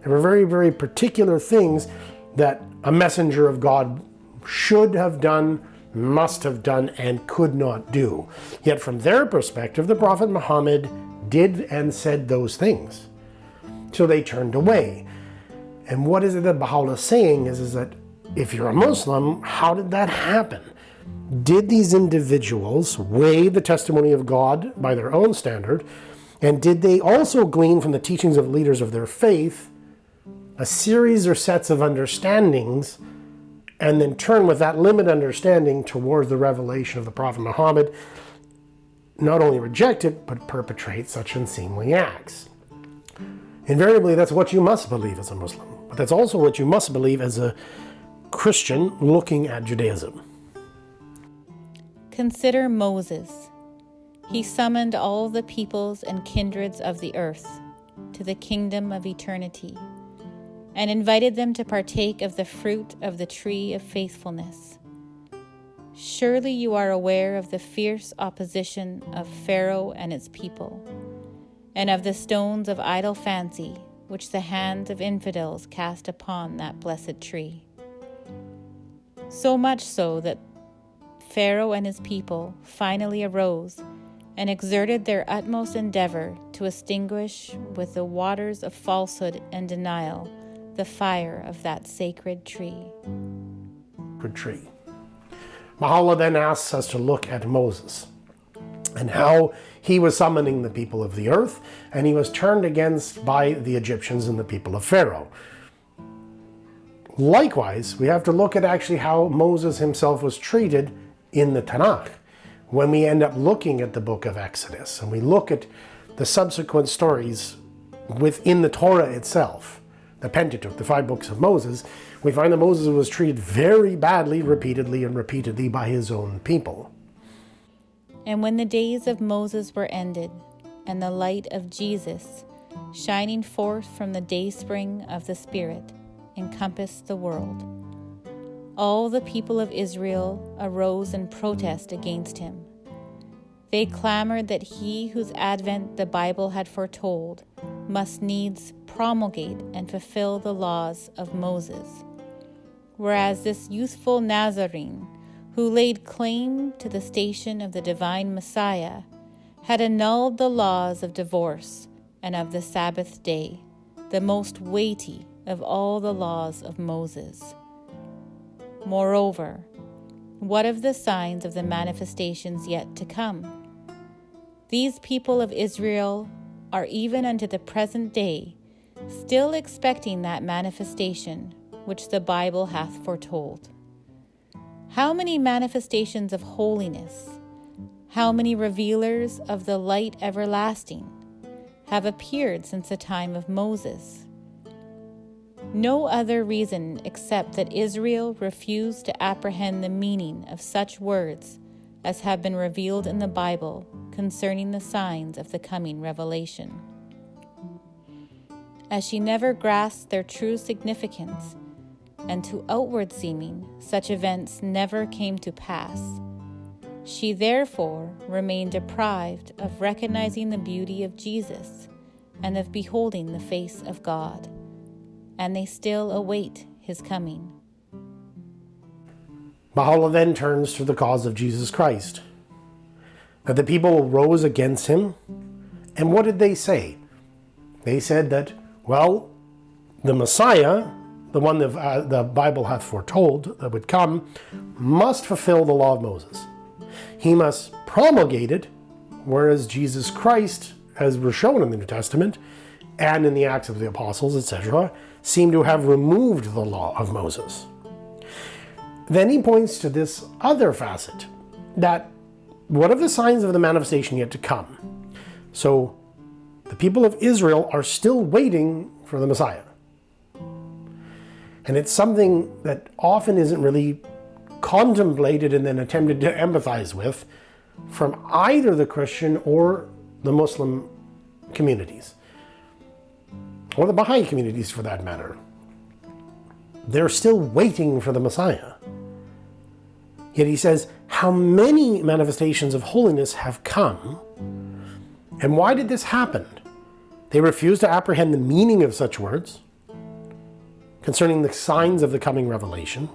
there were very, very particular things that a messenger of God should have done, must have done, and could not do. Yet from their perspective, the Prophet Muhammad did and said those things. So they turned away. And what is it that Baha'u'llah is saying is, is that if you're a Muslim, how did that happen? did these individuals weigh the testimony of God by their own standard? And did they also glean from the teachings of leaders of their faith a series or sets of understandings and then turn with that limited understanding towards the revelation of the Prophet Muhammad, not only reject it, but perpetrate such unseemly acts? Invariably, that's what you must believe as a Muslim. But that's also what you must believe as a Christian looking at Judaism. Consider Moses. He summoned all the peoples and kindreds of the earth to the kingdom of eternity and invited them to partake of the fruit of the tree of faithfulness. Surely you are aware of the fierce opposition of Pharaoh and its people, and of the stones of idle fancy which the hands of infidels cast upon that blessed tree. So much so that Pharaoh and his people finally arose and exerted their utmost endeavor to extinguish with the waters of falsehood and denial the fire of that sacred tree. Tree. Baha'u'llah then asks us to look at Moses and how he was summoning the people of the earth and he was turned against by the Egyptians and the people of Pharaoh. Likewise, we have to look at actually how Moses himself was treated in the Tanakh. When we end up looking at the book of Exodus and we look at the subsequent stories within the Torah itself, the Pentateuch, the five books of Moses, we find that Moses was treated very badly, repeatedly and repeatedly by his own people. And when the days of Moses were ended, and the light of Jesus, shining forth from the dayspring of the Spirit, encompassed the world, all the people of Israel arose in protest against him. They clamored that he whose advent the Bible had foretold must needs promulgate and fulfill the laws of Moses. Whereas this youthful Nazarene, who laid claim to the station of the divine Messiah, had annulled the laws of divorce and of the Sabbath day, the most weighty of all the laws of Moses. Moreover, what of the signs of the manifestations yet to come? These people of Israel are even unto the present day still expecting that manifestation which the Bible hath foretold. How many manifestations of holiness, how many revealers of the light everlasting have appeared since the time of Moses? No other reason except that Israel refused to apprehend the meaning of such words as have been revealed in the Bible concerning the signs of the coming revelation. As she never grasped their true significance, and to outward seeming, such events never came to pass. She therefore remained deprived of recognizing the beauty of Jesus and of beholding the face of God, and they still await his coming. Baha'u'llah then turns to the cause of Jesus Christ. That the people rose against him, and what did they say? They said that, well, the Messiah, the one that uh, the Bible hath foretold that would come, must fulfill the law of Moses. He must promulgate it, whereas Jesus Christ, as we're shown in the New Testament and in the Acts of the Apostles, etc., seem to have removed the law of Moses. Then he points to this other facet that what of the signs of the manifestation yet to come? So the people of Israel are still waiting for the Messiah. And it's something that often isn't really contemplated and then attempted to empathize with from either the Christian or the Muslim communities, or the Baha'i communities for that matter. They're still waiting for the Messiah. Yet he says, How many manifestations of holiness have come? And why did this happen? They refused to apprehend the meaning of such words concerning the signs of the coming revelation.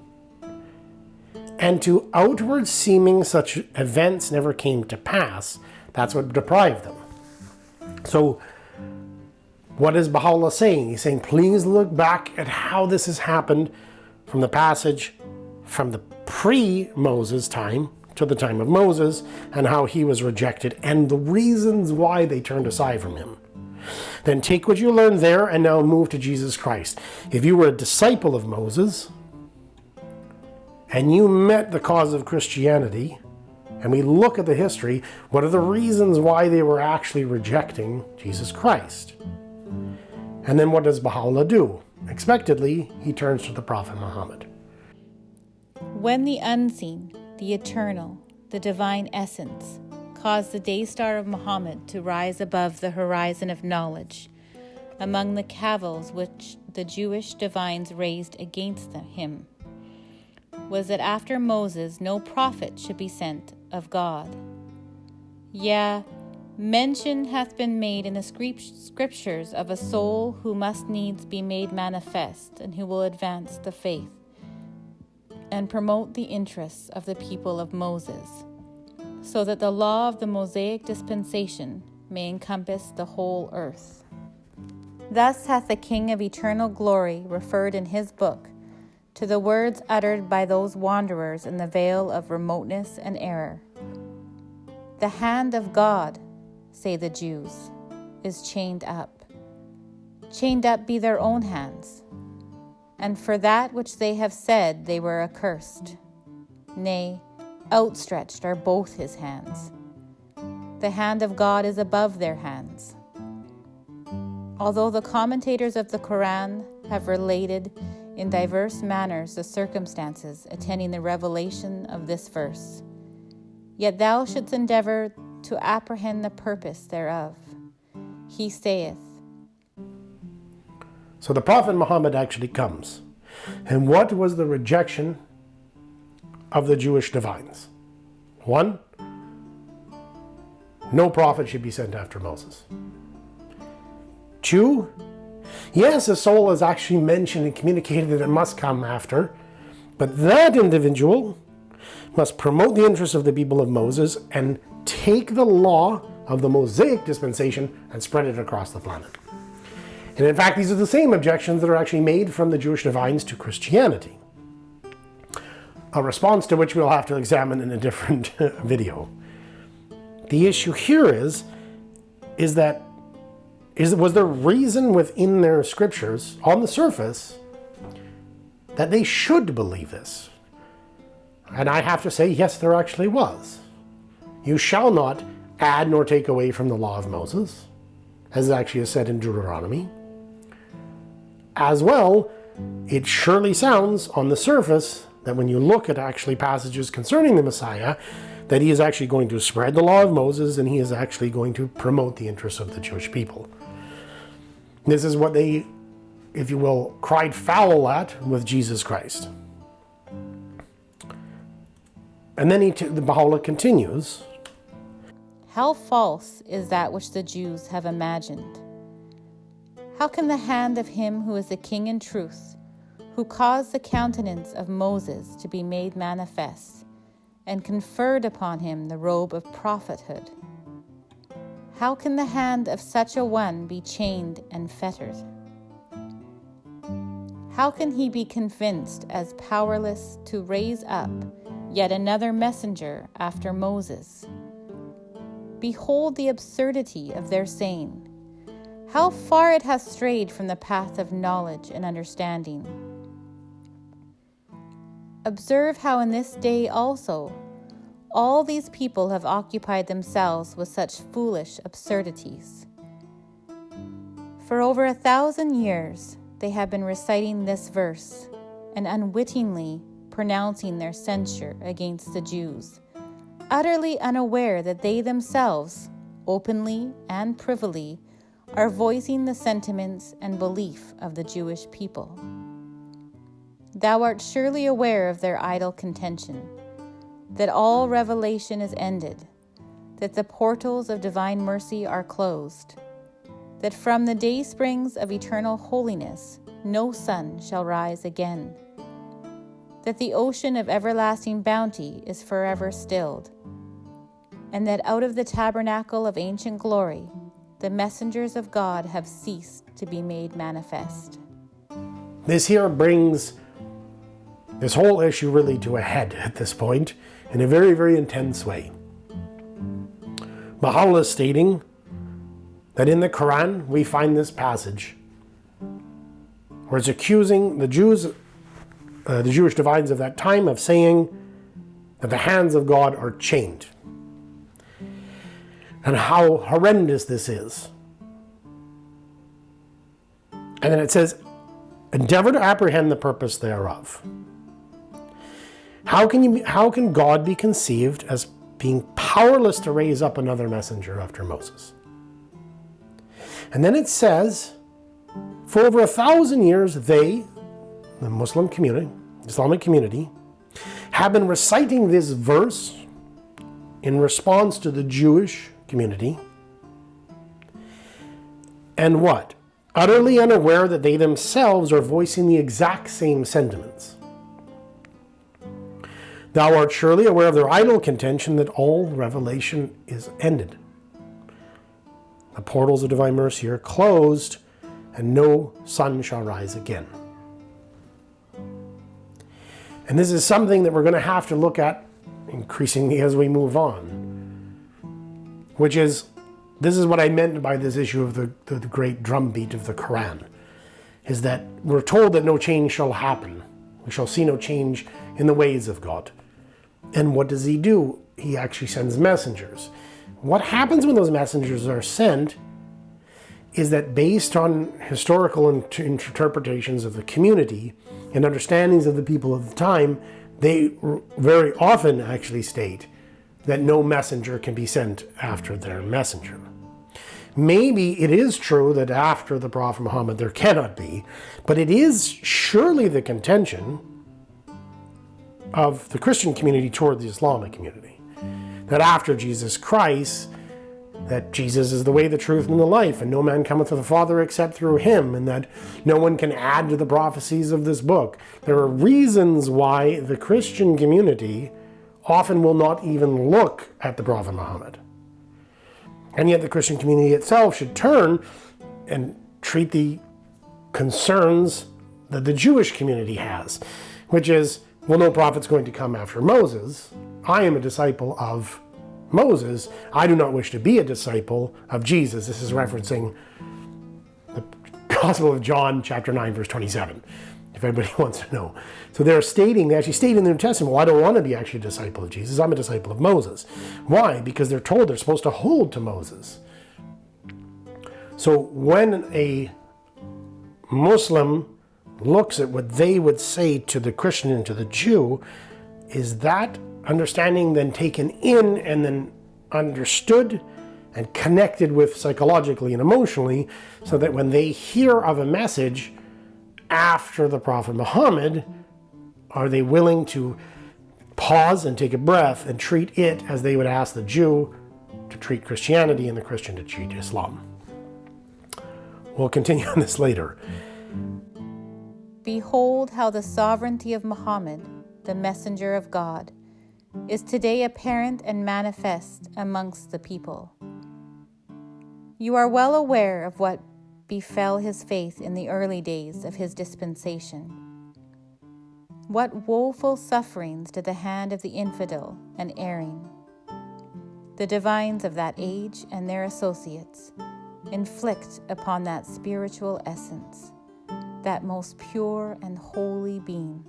And to outward seeming such events never came to pass. That's what deprived them. So, what is Baha'u'llah saying? He's saying, please look back at how this has happened from the passage from the pre-Moses time to the time of Moses and how he was rejected and the reasons why they turned aside from him. Then take what you learned there and now move to Jesus Christ. If you were a disciple of Moses and you met the cause of Christianity, and we look at the history, what are the reasons why they were actually rejecting Jesus Christ? And then what does Baha'u'llah do? Expectedly, he turns to the Prophet Muhammad. When the unseen, the eternal, the divine essence, caused the day star of Muhammad to rise above the horizon of knowledge, among the cavils which the Jewish divines raised against him, was that after Moses no prophet should be sent of God. Yea, mention hath been made in the scriptures of a soul who must needs be made manifest and who will advance the faith and promote the interests of the people of Moses, so that the law of the Mosaic dispensation may encompass the whole earth. Thus hath the King of eternal glory referred in his book to the words uttered by those wanderers in the vale of remoteness and error. The hand of God, say the Jews, is chained up. Chained up be their own hands and for that which they have said they were accursed. Nay, outstretched are both his hands. The hand of God is above their hands. Although the commentators of the Koran have related in diverse manners the circumstances attending the revelation of this verse, yet thou shouldst endeavor to apprehend the purpose thereof. He saith, so the Prophet Muhammad actually comes. And what was the rejection of the Jewish divines? One, no prophet should be sent after Moses. Two, yes, a soul is actually mentioned and communicated that it must come after, but that individual must promote the interests of the people of Moses and take the law of the Mosaic dispensation and spread it across the planet. And in fact, these are the same objections that are actually made from the Jewish divines to Christianity. A response to which we'll have to examine in a different video. The issue here is, is that is was there reason within their scriptures on the surface that they should believe this? And I have to say, yes, there actually was. You shall not add nor take away from the law of Moses, as actually is said in Deuteronomy. As well, it surely sounds on the surface that when you look at actually passages concerning the Messiah, that he is actually going to spread the law of Moses and he is actually going to promote the interests of the Jewish people. This is what they, if you will, cried foul at with Jesus Christ. And then he the Baha'u'llah continues. How false is that which the Jews have imagined? How can the hand of him who is the king in truth, who caused the countenance of Moses to be made manifest, and conferred upon him the robe of prophethood, how can the hand of such a one be chained and fettered? How can he be convinced as powerless to raise up yet another messenger after Moses? Behold the absurdity of their saying. How far it has strayed from the path of knowledge and understanding. Observe how in this day also all these people have occupied themselves with such foolish absurdities. For over a thousand years, they have been reciting this verse and unwittingly pronouncing their censure against the Jews, utterly unaware that they themselves, openly and privily, are voicing the sentiments and belief of the Jewish people. Thou art surely aware of their idle contention that all revelation is ended, that the portals of divine mercy are closed, that from the day springs of eternal holiness no sun shall rise again, that the ocean of everlasting bounty is forever stilled, and that out of the tabernacle of ancient glory the messengers of God have ceased to be made manifest. This here brings this whole issue really to a head at this point in a very, very intense way. Baha'u'llah is stating that in the Quran we find this passage where it's accusing the Jews, uh, the Jewish divines of that time, of saying that the hands of God are chained. And how horrendous this is. And then it says, endeavor to apprehend the purpose thereof. How can, you, how can God be conceived as being powerless to raise up another messenger after Moses? And then it says, for over a thousand years, they, the Muslim community, Islamic community, have been reciting this verse in response to the Jewish community. And what? Utterly unaware that they themselves are voicing the exact same sentiments. Thou art surely aware of their idle contention that all revelation is ended. The portals of divine mercy are closed, and no sun shall rise again. And this is something that we're going to have to look at increasingly as we move on, which is this is what I meant by this issue of the, the, the great drumbeat of the Quran, is that we're told that no change shall happen. We shall see no change in the ways of God. And what does he do? He actually sends messengers. What happens when those messengers are sent is that based on historical interpretations of the community and understandings of the people of the time, they very often actually state that no messenger can be sent after their messenger. Maybe it is true that after the Prophet Muhammad there cannot be, but it is surely the contention of the Christian community toward the Islamic community. That after Jesus Christ, that Jesus is the way, the truth, and the life, and no man cometh to the Father except through him, and that no one can add to the prophecies of this book. There are reasons why the Christian community often will not even look at the Prophet Muhammad. And yet the Christian community itself should turn and treat the concerns that the Jewish community has, which is well, no prophet's going to come after Moses. I am a disciple of Moses, I do not wish to be a disciple of Jesus. This is referencing the Gospel of John, chapter 9, verse 27, if anybody wants to know. So they're stating, they actually state in the New Testament, well, I don't want to be actually a disciple of Jesus. I'm a disciple of Moses. Why? Because they're told they're supposed to hold to Moses. So when a Muslim looks at what they would say to the Christian and to the Jew, is that understanding then taken in and then understood and connected with psychologically and emotionally so that when they hear of a message after the Prophet Muhammad, are they willing to pause and take a breath and treat it as they would ask the Jew to treat Christianity and the Christian to treat Islam? We'll continue on this later. Behold how the sovereignty of Muhammad, the messenger of God, is today apparent and manifest amongst the people. You are well aware of what befell his faith in the early days of his dispensation. What woeful sufferings did the hand of the infidel and erring, the divines of that age and their associates, inflict upon that spiritual essence that most pure and holy being.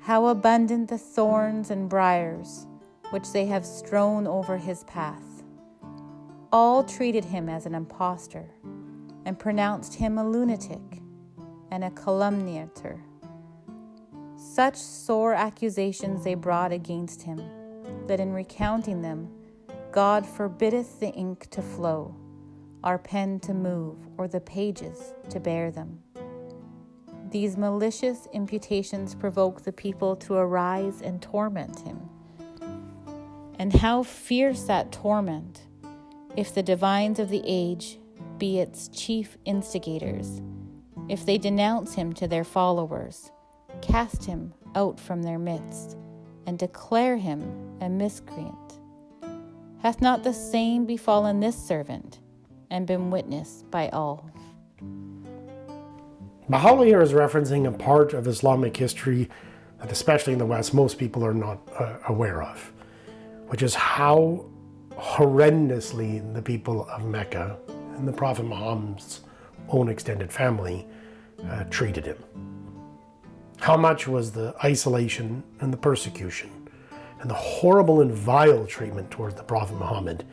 How abundant the thorns and briars which they have strewn over his path. All treated him as an impostor and pronounced him a lunatic and a calumniator. Such sore accusations they brought against him, that in recounting them, God forbiddeth the ink to flow our pen to move, or the pages to bear them. These malicious imputations provoke the people to arise and torment him. And how fierce that torment, if the divines of the age be its chief instigators, if they denounce him to their followers, cast him out from their midst, and declare him a miscreant. Hath not the same befallen this servant? and been witnessed by all. Baha'u'llah here is referencing a part of Islamic history that, especially in the West, most people are not uh, aware of, which is how horrendously the people of Mecca and the Prophet Muhammad's own extended family uh, treated him. How much was the isolation and the persecution and the horrible and vile treatment towards the Prophet Muhammad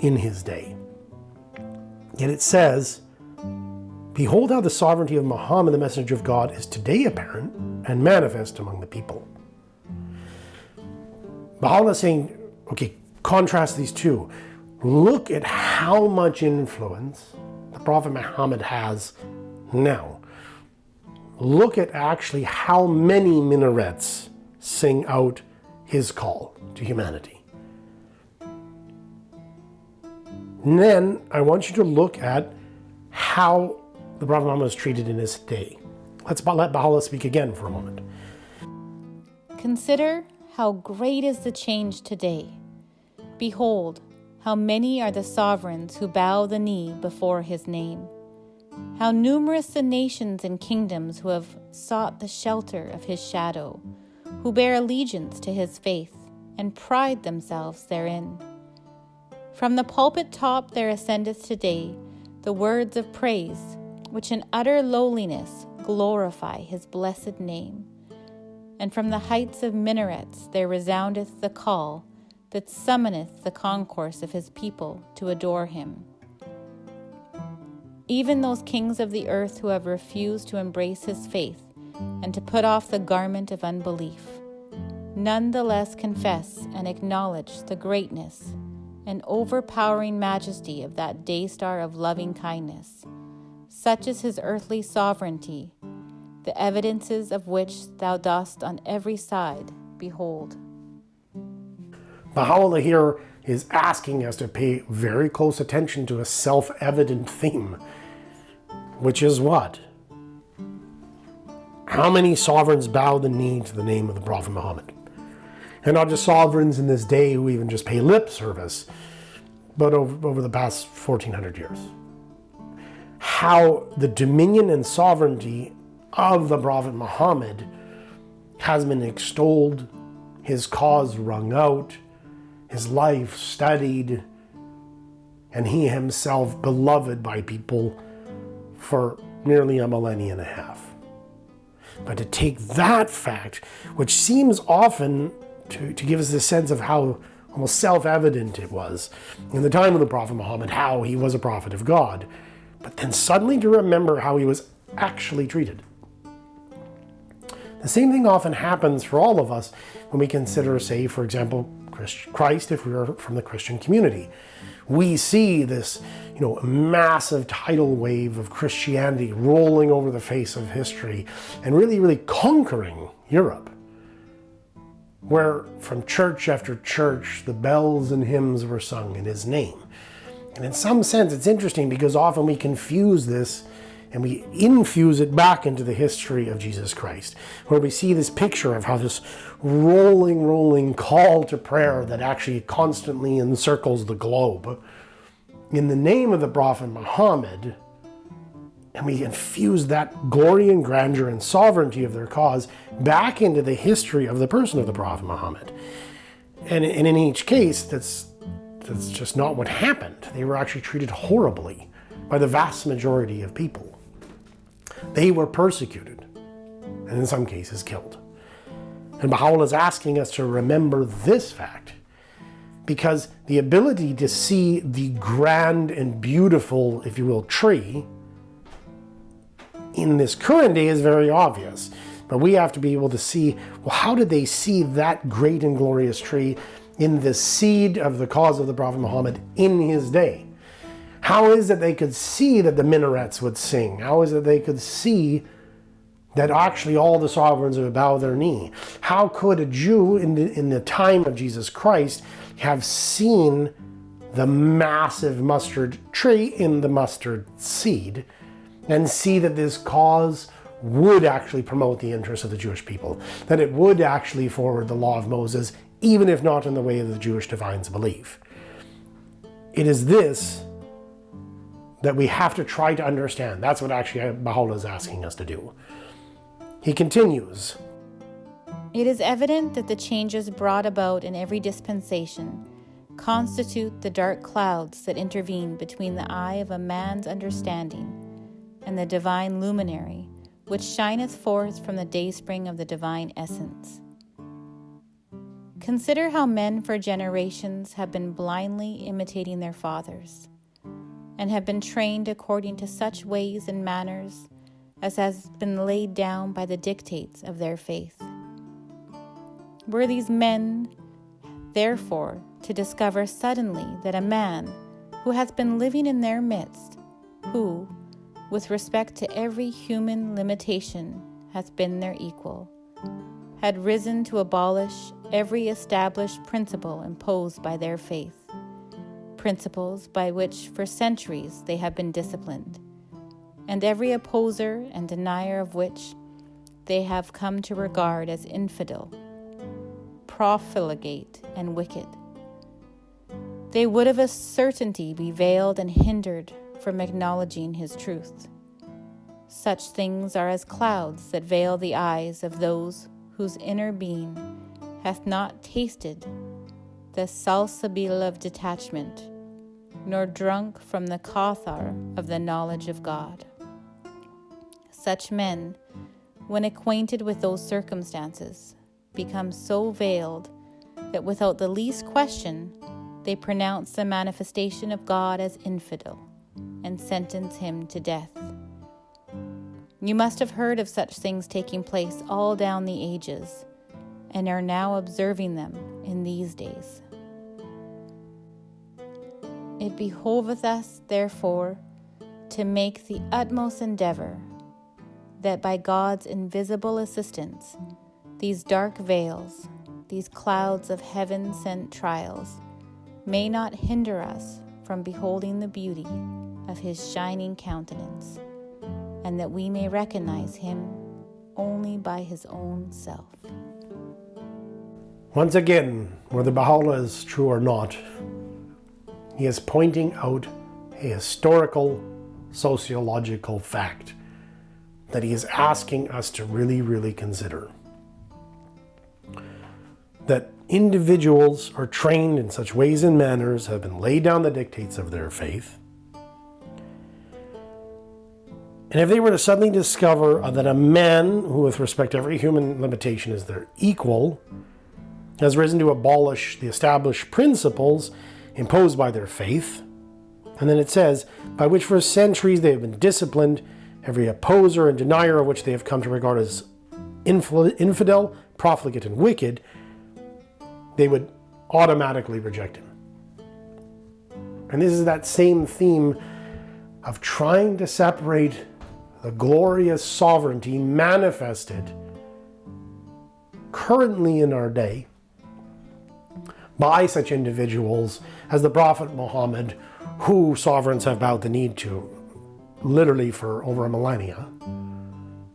in his day. Yet it says, Behold how the sovereignty of Muhammad, the messenger of God, is today apparent and manifest among the people. Baha'u'llah saying, okay, contrast these two. Look at how much influence the Prophet Muhammad has now. Look at actually how many minarets sing out his call to humanity. And then I want you to look at how the Prophet Muhammad was treated in his day. Let's let Baha'u'llah speak again for a moment. Consider how great is the change today. Behold, how many are the sovereigns who bow the knee before his name. How numerous the nations and kingdoms who have sought the shelter of his shadow, who bear allegiance to his faith and pride themselves therein. From the pulpit top there ascendeth today the words of praise, which in utter lowliness glorify his blessed name. And from the heights of minarets there resoundeth the call that summoneth the concourse of his people to adore him. Even those kings of the earth who have refused to embrace his faith and to put off the garment of unbelief, none the less confess and acknowledge the greatness and overpowering majesty of that day star of loving kindness. Such is his earthly sovereignty, the evidences of which thou dost on every side behold. Baha'u'llah here is asking us to pay very close attention to a self-evident theme, which is what? How many sovereigns bow the knee to the name of the Prophet Muhammad? and not just sovereigns in this day who even just pay lip service, but over, over the past 1400 years. How the dominion and sovereignty of the Prophet Muhammad has been extolled, his cause wrung out, his life studied, and he himself beloved by people for nearly a millennia and a half. But to take that fact, which seems often to, to give us the sense of how almost self evident it was in the time of the Prophet Muhammad, how he was a prophet of God, but then suddenly to remember how he was actually treated. The same thing often happens for all of us when we consider, say, for example, Christ if we are from the Christian community. We see this, you know, massive tidal wave of Christianity rolling over the face of history and really, really conquering Europe where from church after church the bells and hymns were sung in his name. And in some sense, it's interesting because often we confuse this and we infuse it back into the history of Jesus Christ, where we see this picture of how this rolling, rolling call to prayer that actually constantly encircles the globe. In the name of the Prophet Muhammad, and we infuse that glory and grandeur and sovereignty of their cause back into the history of the person of the Prophet Muhammad. And, in each case, that's, that's just not what happened. They were actually treated horribly by the vast majority of people. They were persecuted, and in some cases killed. And Baha'u'llah is asking us to remember this fact because the ability to see the grand and beautiful, if you will, tree in this current day is very obvious. But we have to be able to see, well, how did they see that great and glorious tree in the seed of the cause of the Prophet Muhammad in his day? How is it they could see that the minarets would sing? How is it they could see that actually all the sovereigns would bow their knee? How could a Jew in the, in the time of Jesus Christ have seen the massive mustard tree in the mustard seed? and see that this cause would actually promote the interests of the Jewish people, that it would actually forward the law of Moses, even if not in the way the Jewish divines believe. It is this that we have to try to understand. That's what actually Baha'u'llah is asking us to do. He continues. It is evident that the changes brought about in every dispensation constitute the dark clouds that intervene between the eye of a man's understanding and the divine luminary, which shineth forth from the dayspring of the divine essence. Consider how men for generations have been blindly imitating their fathers, and have been trained according to such ways and manners as has been laid down by the dictates of their faith. Were these men, therefore, to discover suddenly that a man who has been living in their midst, who, with respect to every human limitation, hath been their equal, had risen to abolish every established principle imposed by their faith, principles by which for centuries they have been disciplined, and every opposer and denier of which they have come to regard as infidel, profligate, and wicked. They would of a certainty be veiled and hindered from acknowledging his truth. Such things are as clouds that veil the eyes of those whose inner being hath not tasted the salsabil of detachment, nor drunk from the kauthar of the knowledge of God. Such men, when acquainted with those circumstances, become so veiled that without the least question they pronounce the manifestation of God as infidel and sentence him to death. You must have heard of such things taking place all down the ages, and are now observing them in these days. It behoveth us, therefore, to make the utmost endeavor that by God's invisible assistance, these dark veils, these clouds of heaven sent trials, may not hinder us from beholding the beauty of his shining countenance, and that we may recognize him only by his own self. Once again, whether Baha'u'llah is true or not, he is pointing out a historical, sociological fact that he is asking us to really, really consider. that individuals are trained in such ways and manners, have been laid down the dictates of their faith. And if they were to suddenly discover that a man who, with respect to every human limitation, is their equal, has risen to abolish the established principles imposed by their faith, and then it says, by which for centuries they have been disciplined, every opposer and denier of which they have come to regard as infidel, profligate, and wicked, they would automatically reject him. And this is that same theme of trying to separate the glorious sovereignty manifested currently in our day by such individuals as the Prophet Muhammad, who sovereigns have bowed the knee to literally for over a millennia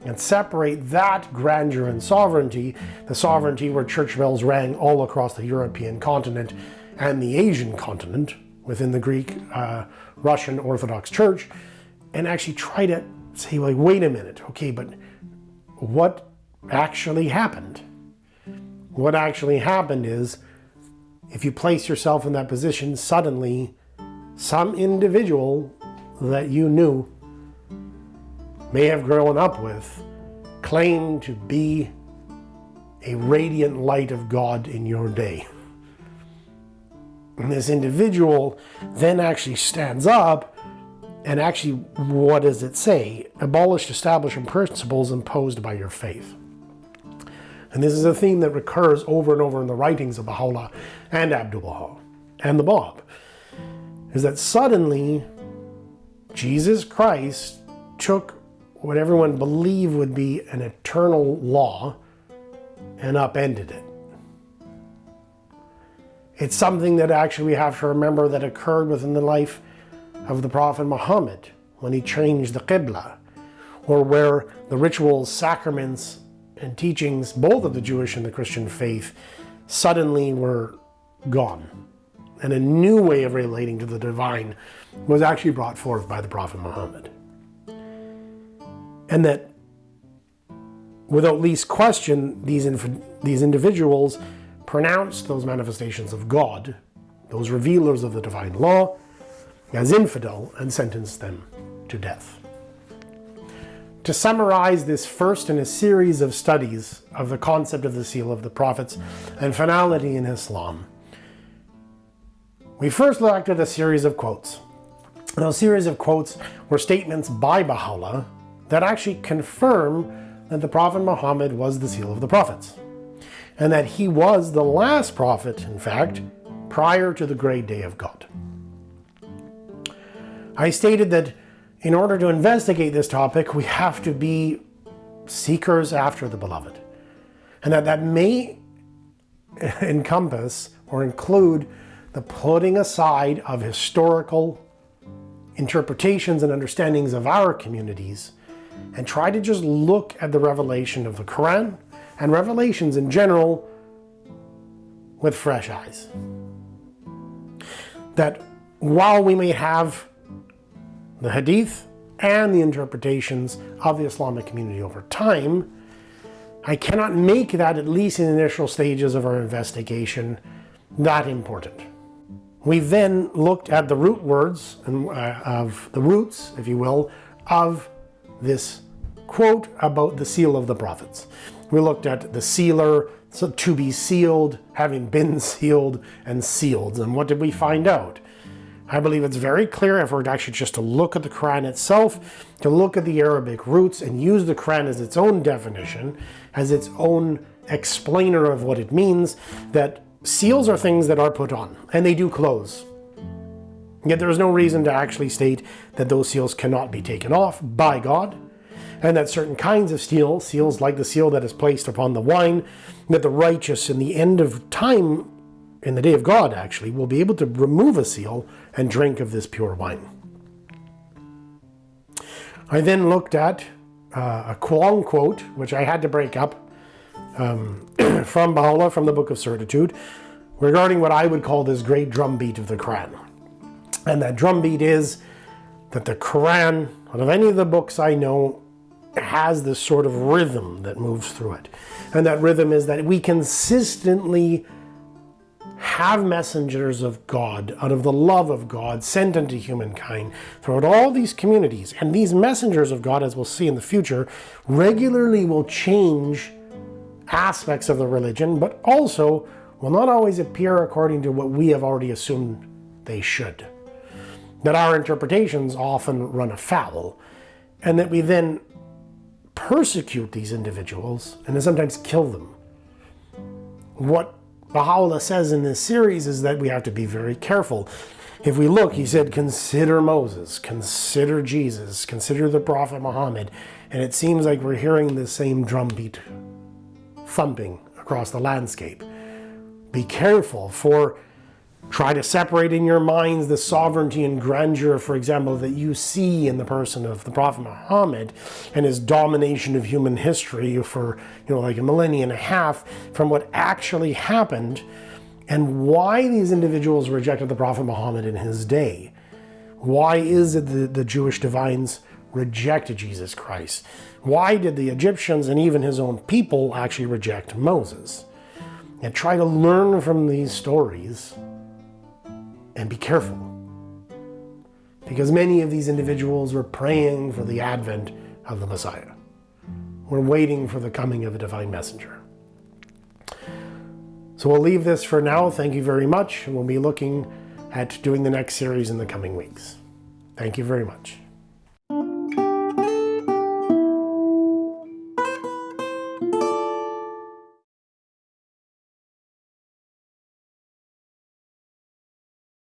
and separate that grandeur and sovereignty, the sovereignty where church bells rang all across the European continent and the Asian continent within the Greek uh, Russian Orthodox Church, and actually try to say, like, wait a minute, okay, but what actually happened? What actually happened is if you place yourself in that position, suddenly some individual that you knew may have grown up with claim to be a radiant light of God in your day. And this individual then actually stands up and actually, what does it say? Abolished establishment principles imposed by your faith. And this is a theme that recurs over and over in the writings of Baha'u'llah and Abdul Baha and the Bab, is that suddenly Jesus Christ took what everyone believed would be an eternal law and upended it. It's something that actually we have to remember that occurred within the life of the Prophet Muhammad when he changed the Qibla, or where the rituals, sacraments, and teachings, both of the Jewish and the Christian faith, suddenly were gone. And a new way of relating to the divine was actually brought forth by the Prophet Muhammad and that without least question, these, these individuals pronounced those manifestations of God, those revealers of the divine law, as infidel and sentenced them to death. To summarize this first in a series of studies of the concept of the seal of the prophets and finality in Islam, we first looked at a series of quotes. Those series of quotes were statements by Baha'u'llah that actually confirm that the Prophet Muhammad was the seal of the prophets, and that he was the last prophet, in fact, prior to the great day of God. I stated that in order to investigate this topic, we have to be seekers after the beloved, and that that may encompass or include the putting aside of historical interpretations and understandings of our communities and try to just look at the revelation of the Quran and revelations in general with fresh eyes. That while we may have the Hadith and the interpretations of the Islamic community over time, I cannot make that, at least in the initial stages of our investigation, that important. We then looked at the root words and, uh, of the roots, if you will, of this quote about the seal of the prophets. We looked at the sealer, so to be sealed, having been sealed, and sealed. And what did we find out? I believe it's very clear if we're actually just to look at the Quran itself, to look at the Arabic roots and use the Quran as its own definition, as its own explainer of what it means, that seals are things that are put on, and they do close. Yet there is no reason to actually state that those seals cannot be taken off by God, and that certain kinds of steel, seals like the seal that is placed upon the wine, that the righteous in the end of time, in the day of God actually, will be able to remove a seal and drink of this pure wine. I then looked at uh, a Quang quote, which I had to break up um, from Baha'u'llah from the Book of Certitude, regarding what I would call this great drumbeat of the Quran. And that drumbeat is that the Quran, out of any of the books I know, has this sort of rhythm that moves through it. And that rhythm is that we consistently have messengers of God out of the love of God sent unto humankind throughout all these communities. And these messengers of God, as we'll see in the future, regularly will change aspects of the religion, but also will not always appear according to what we have already assumed they should. That our interpretations often run afoul, and that we then persecute these individuals and then sometimes kill them. What Baha'u'llah says in this series is that we have to be very careful. If we look, he said, consider Moses, consider Jesus, consider the Prophet Muhammad, and it seems like we're hearing the same drumbeat thumping across the landscape. Be careful, for try to separate in your minds the sovereignty and grandeur, for example, that you see in the person of the Prophet Muhammad and his domination of human history for, you know, like a millennia and a half from what actually happened and why these individuals rejected the Prophet Muhammad in his day. Why is it that the Jewish divines rejected Jesus Christ? Why did the Egyptians and even his own people actually reject Moses? And try to learn from these stories and be careful. Because many of these individuals were praying for the advent of the Messiah. We're waiting for the coming of a divine messenger. So we'll leave this for now. Thank you very much. We'll be looking at doing the next series in the coming weeks. Thank you very much.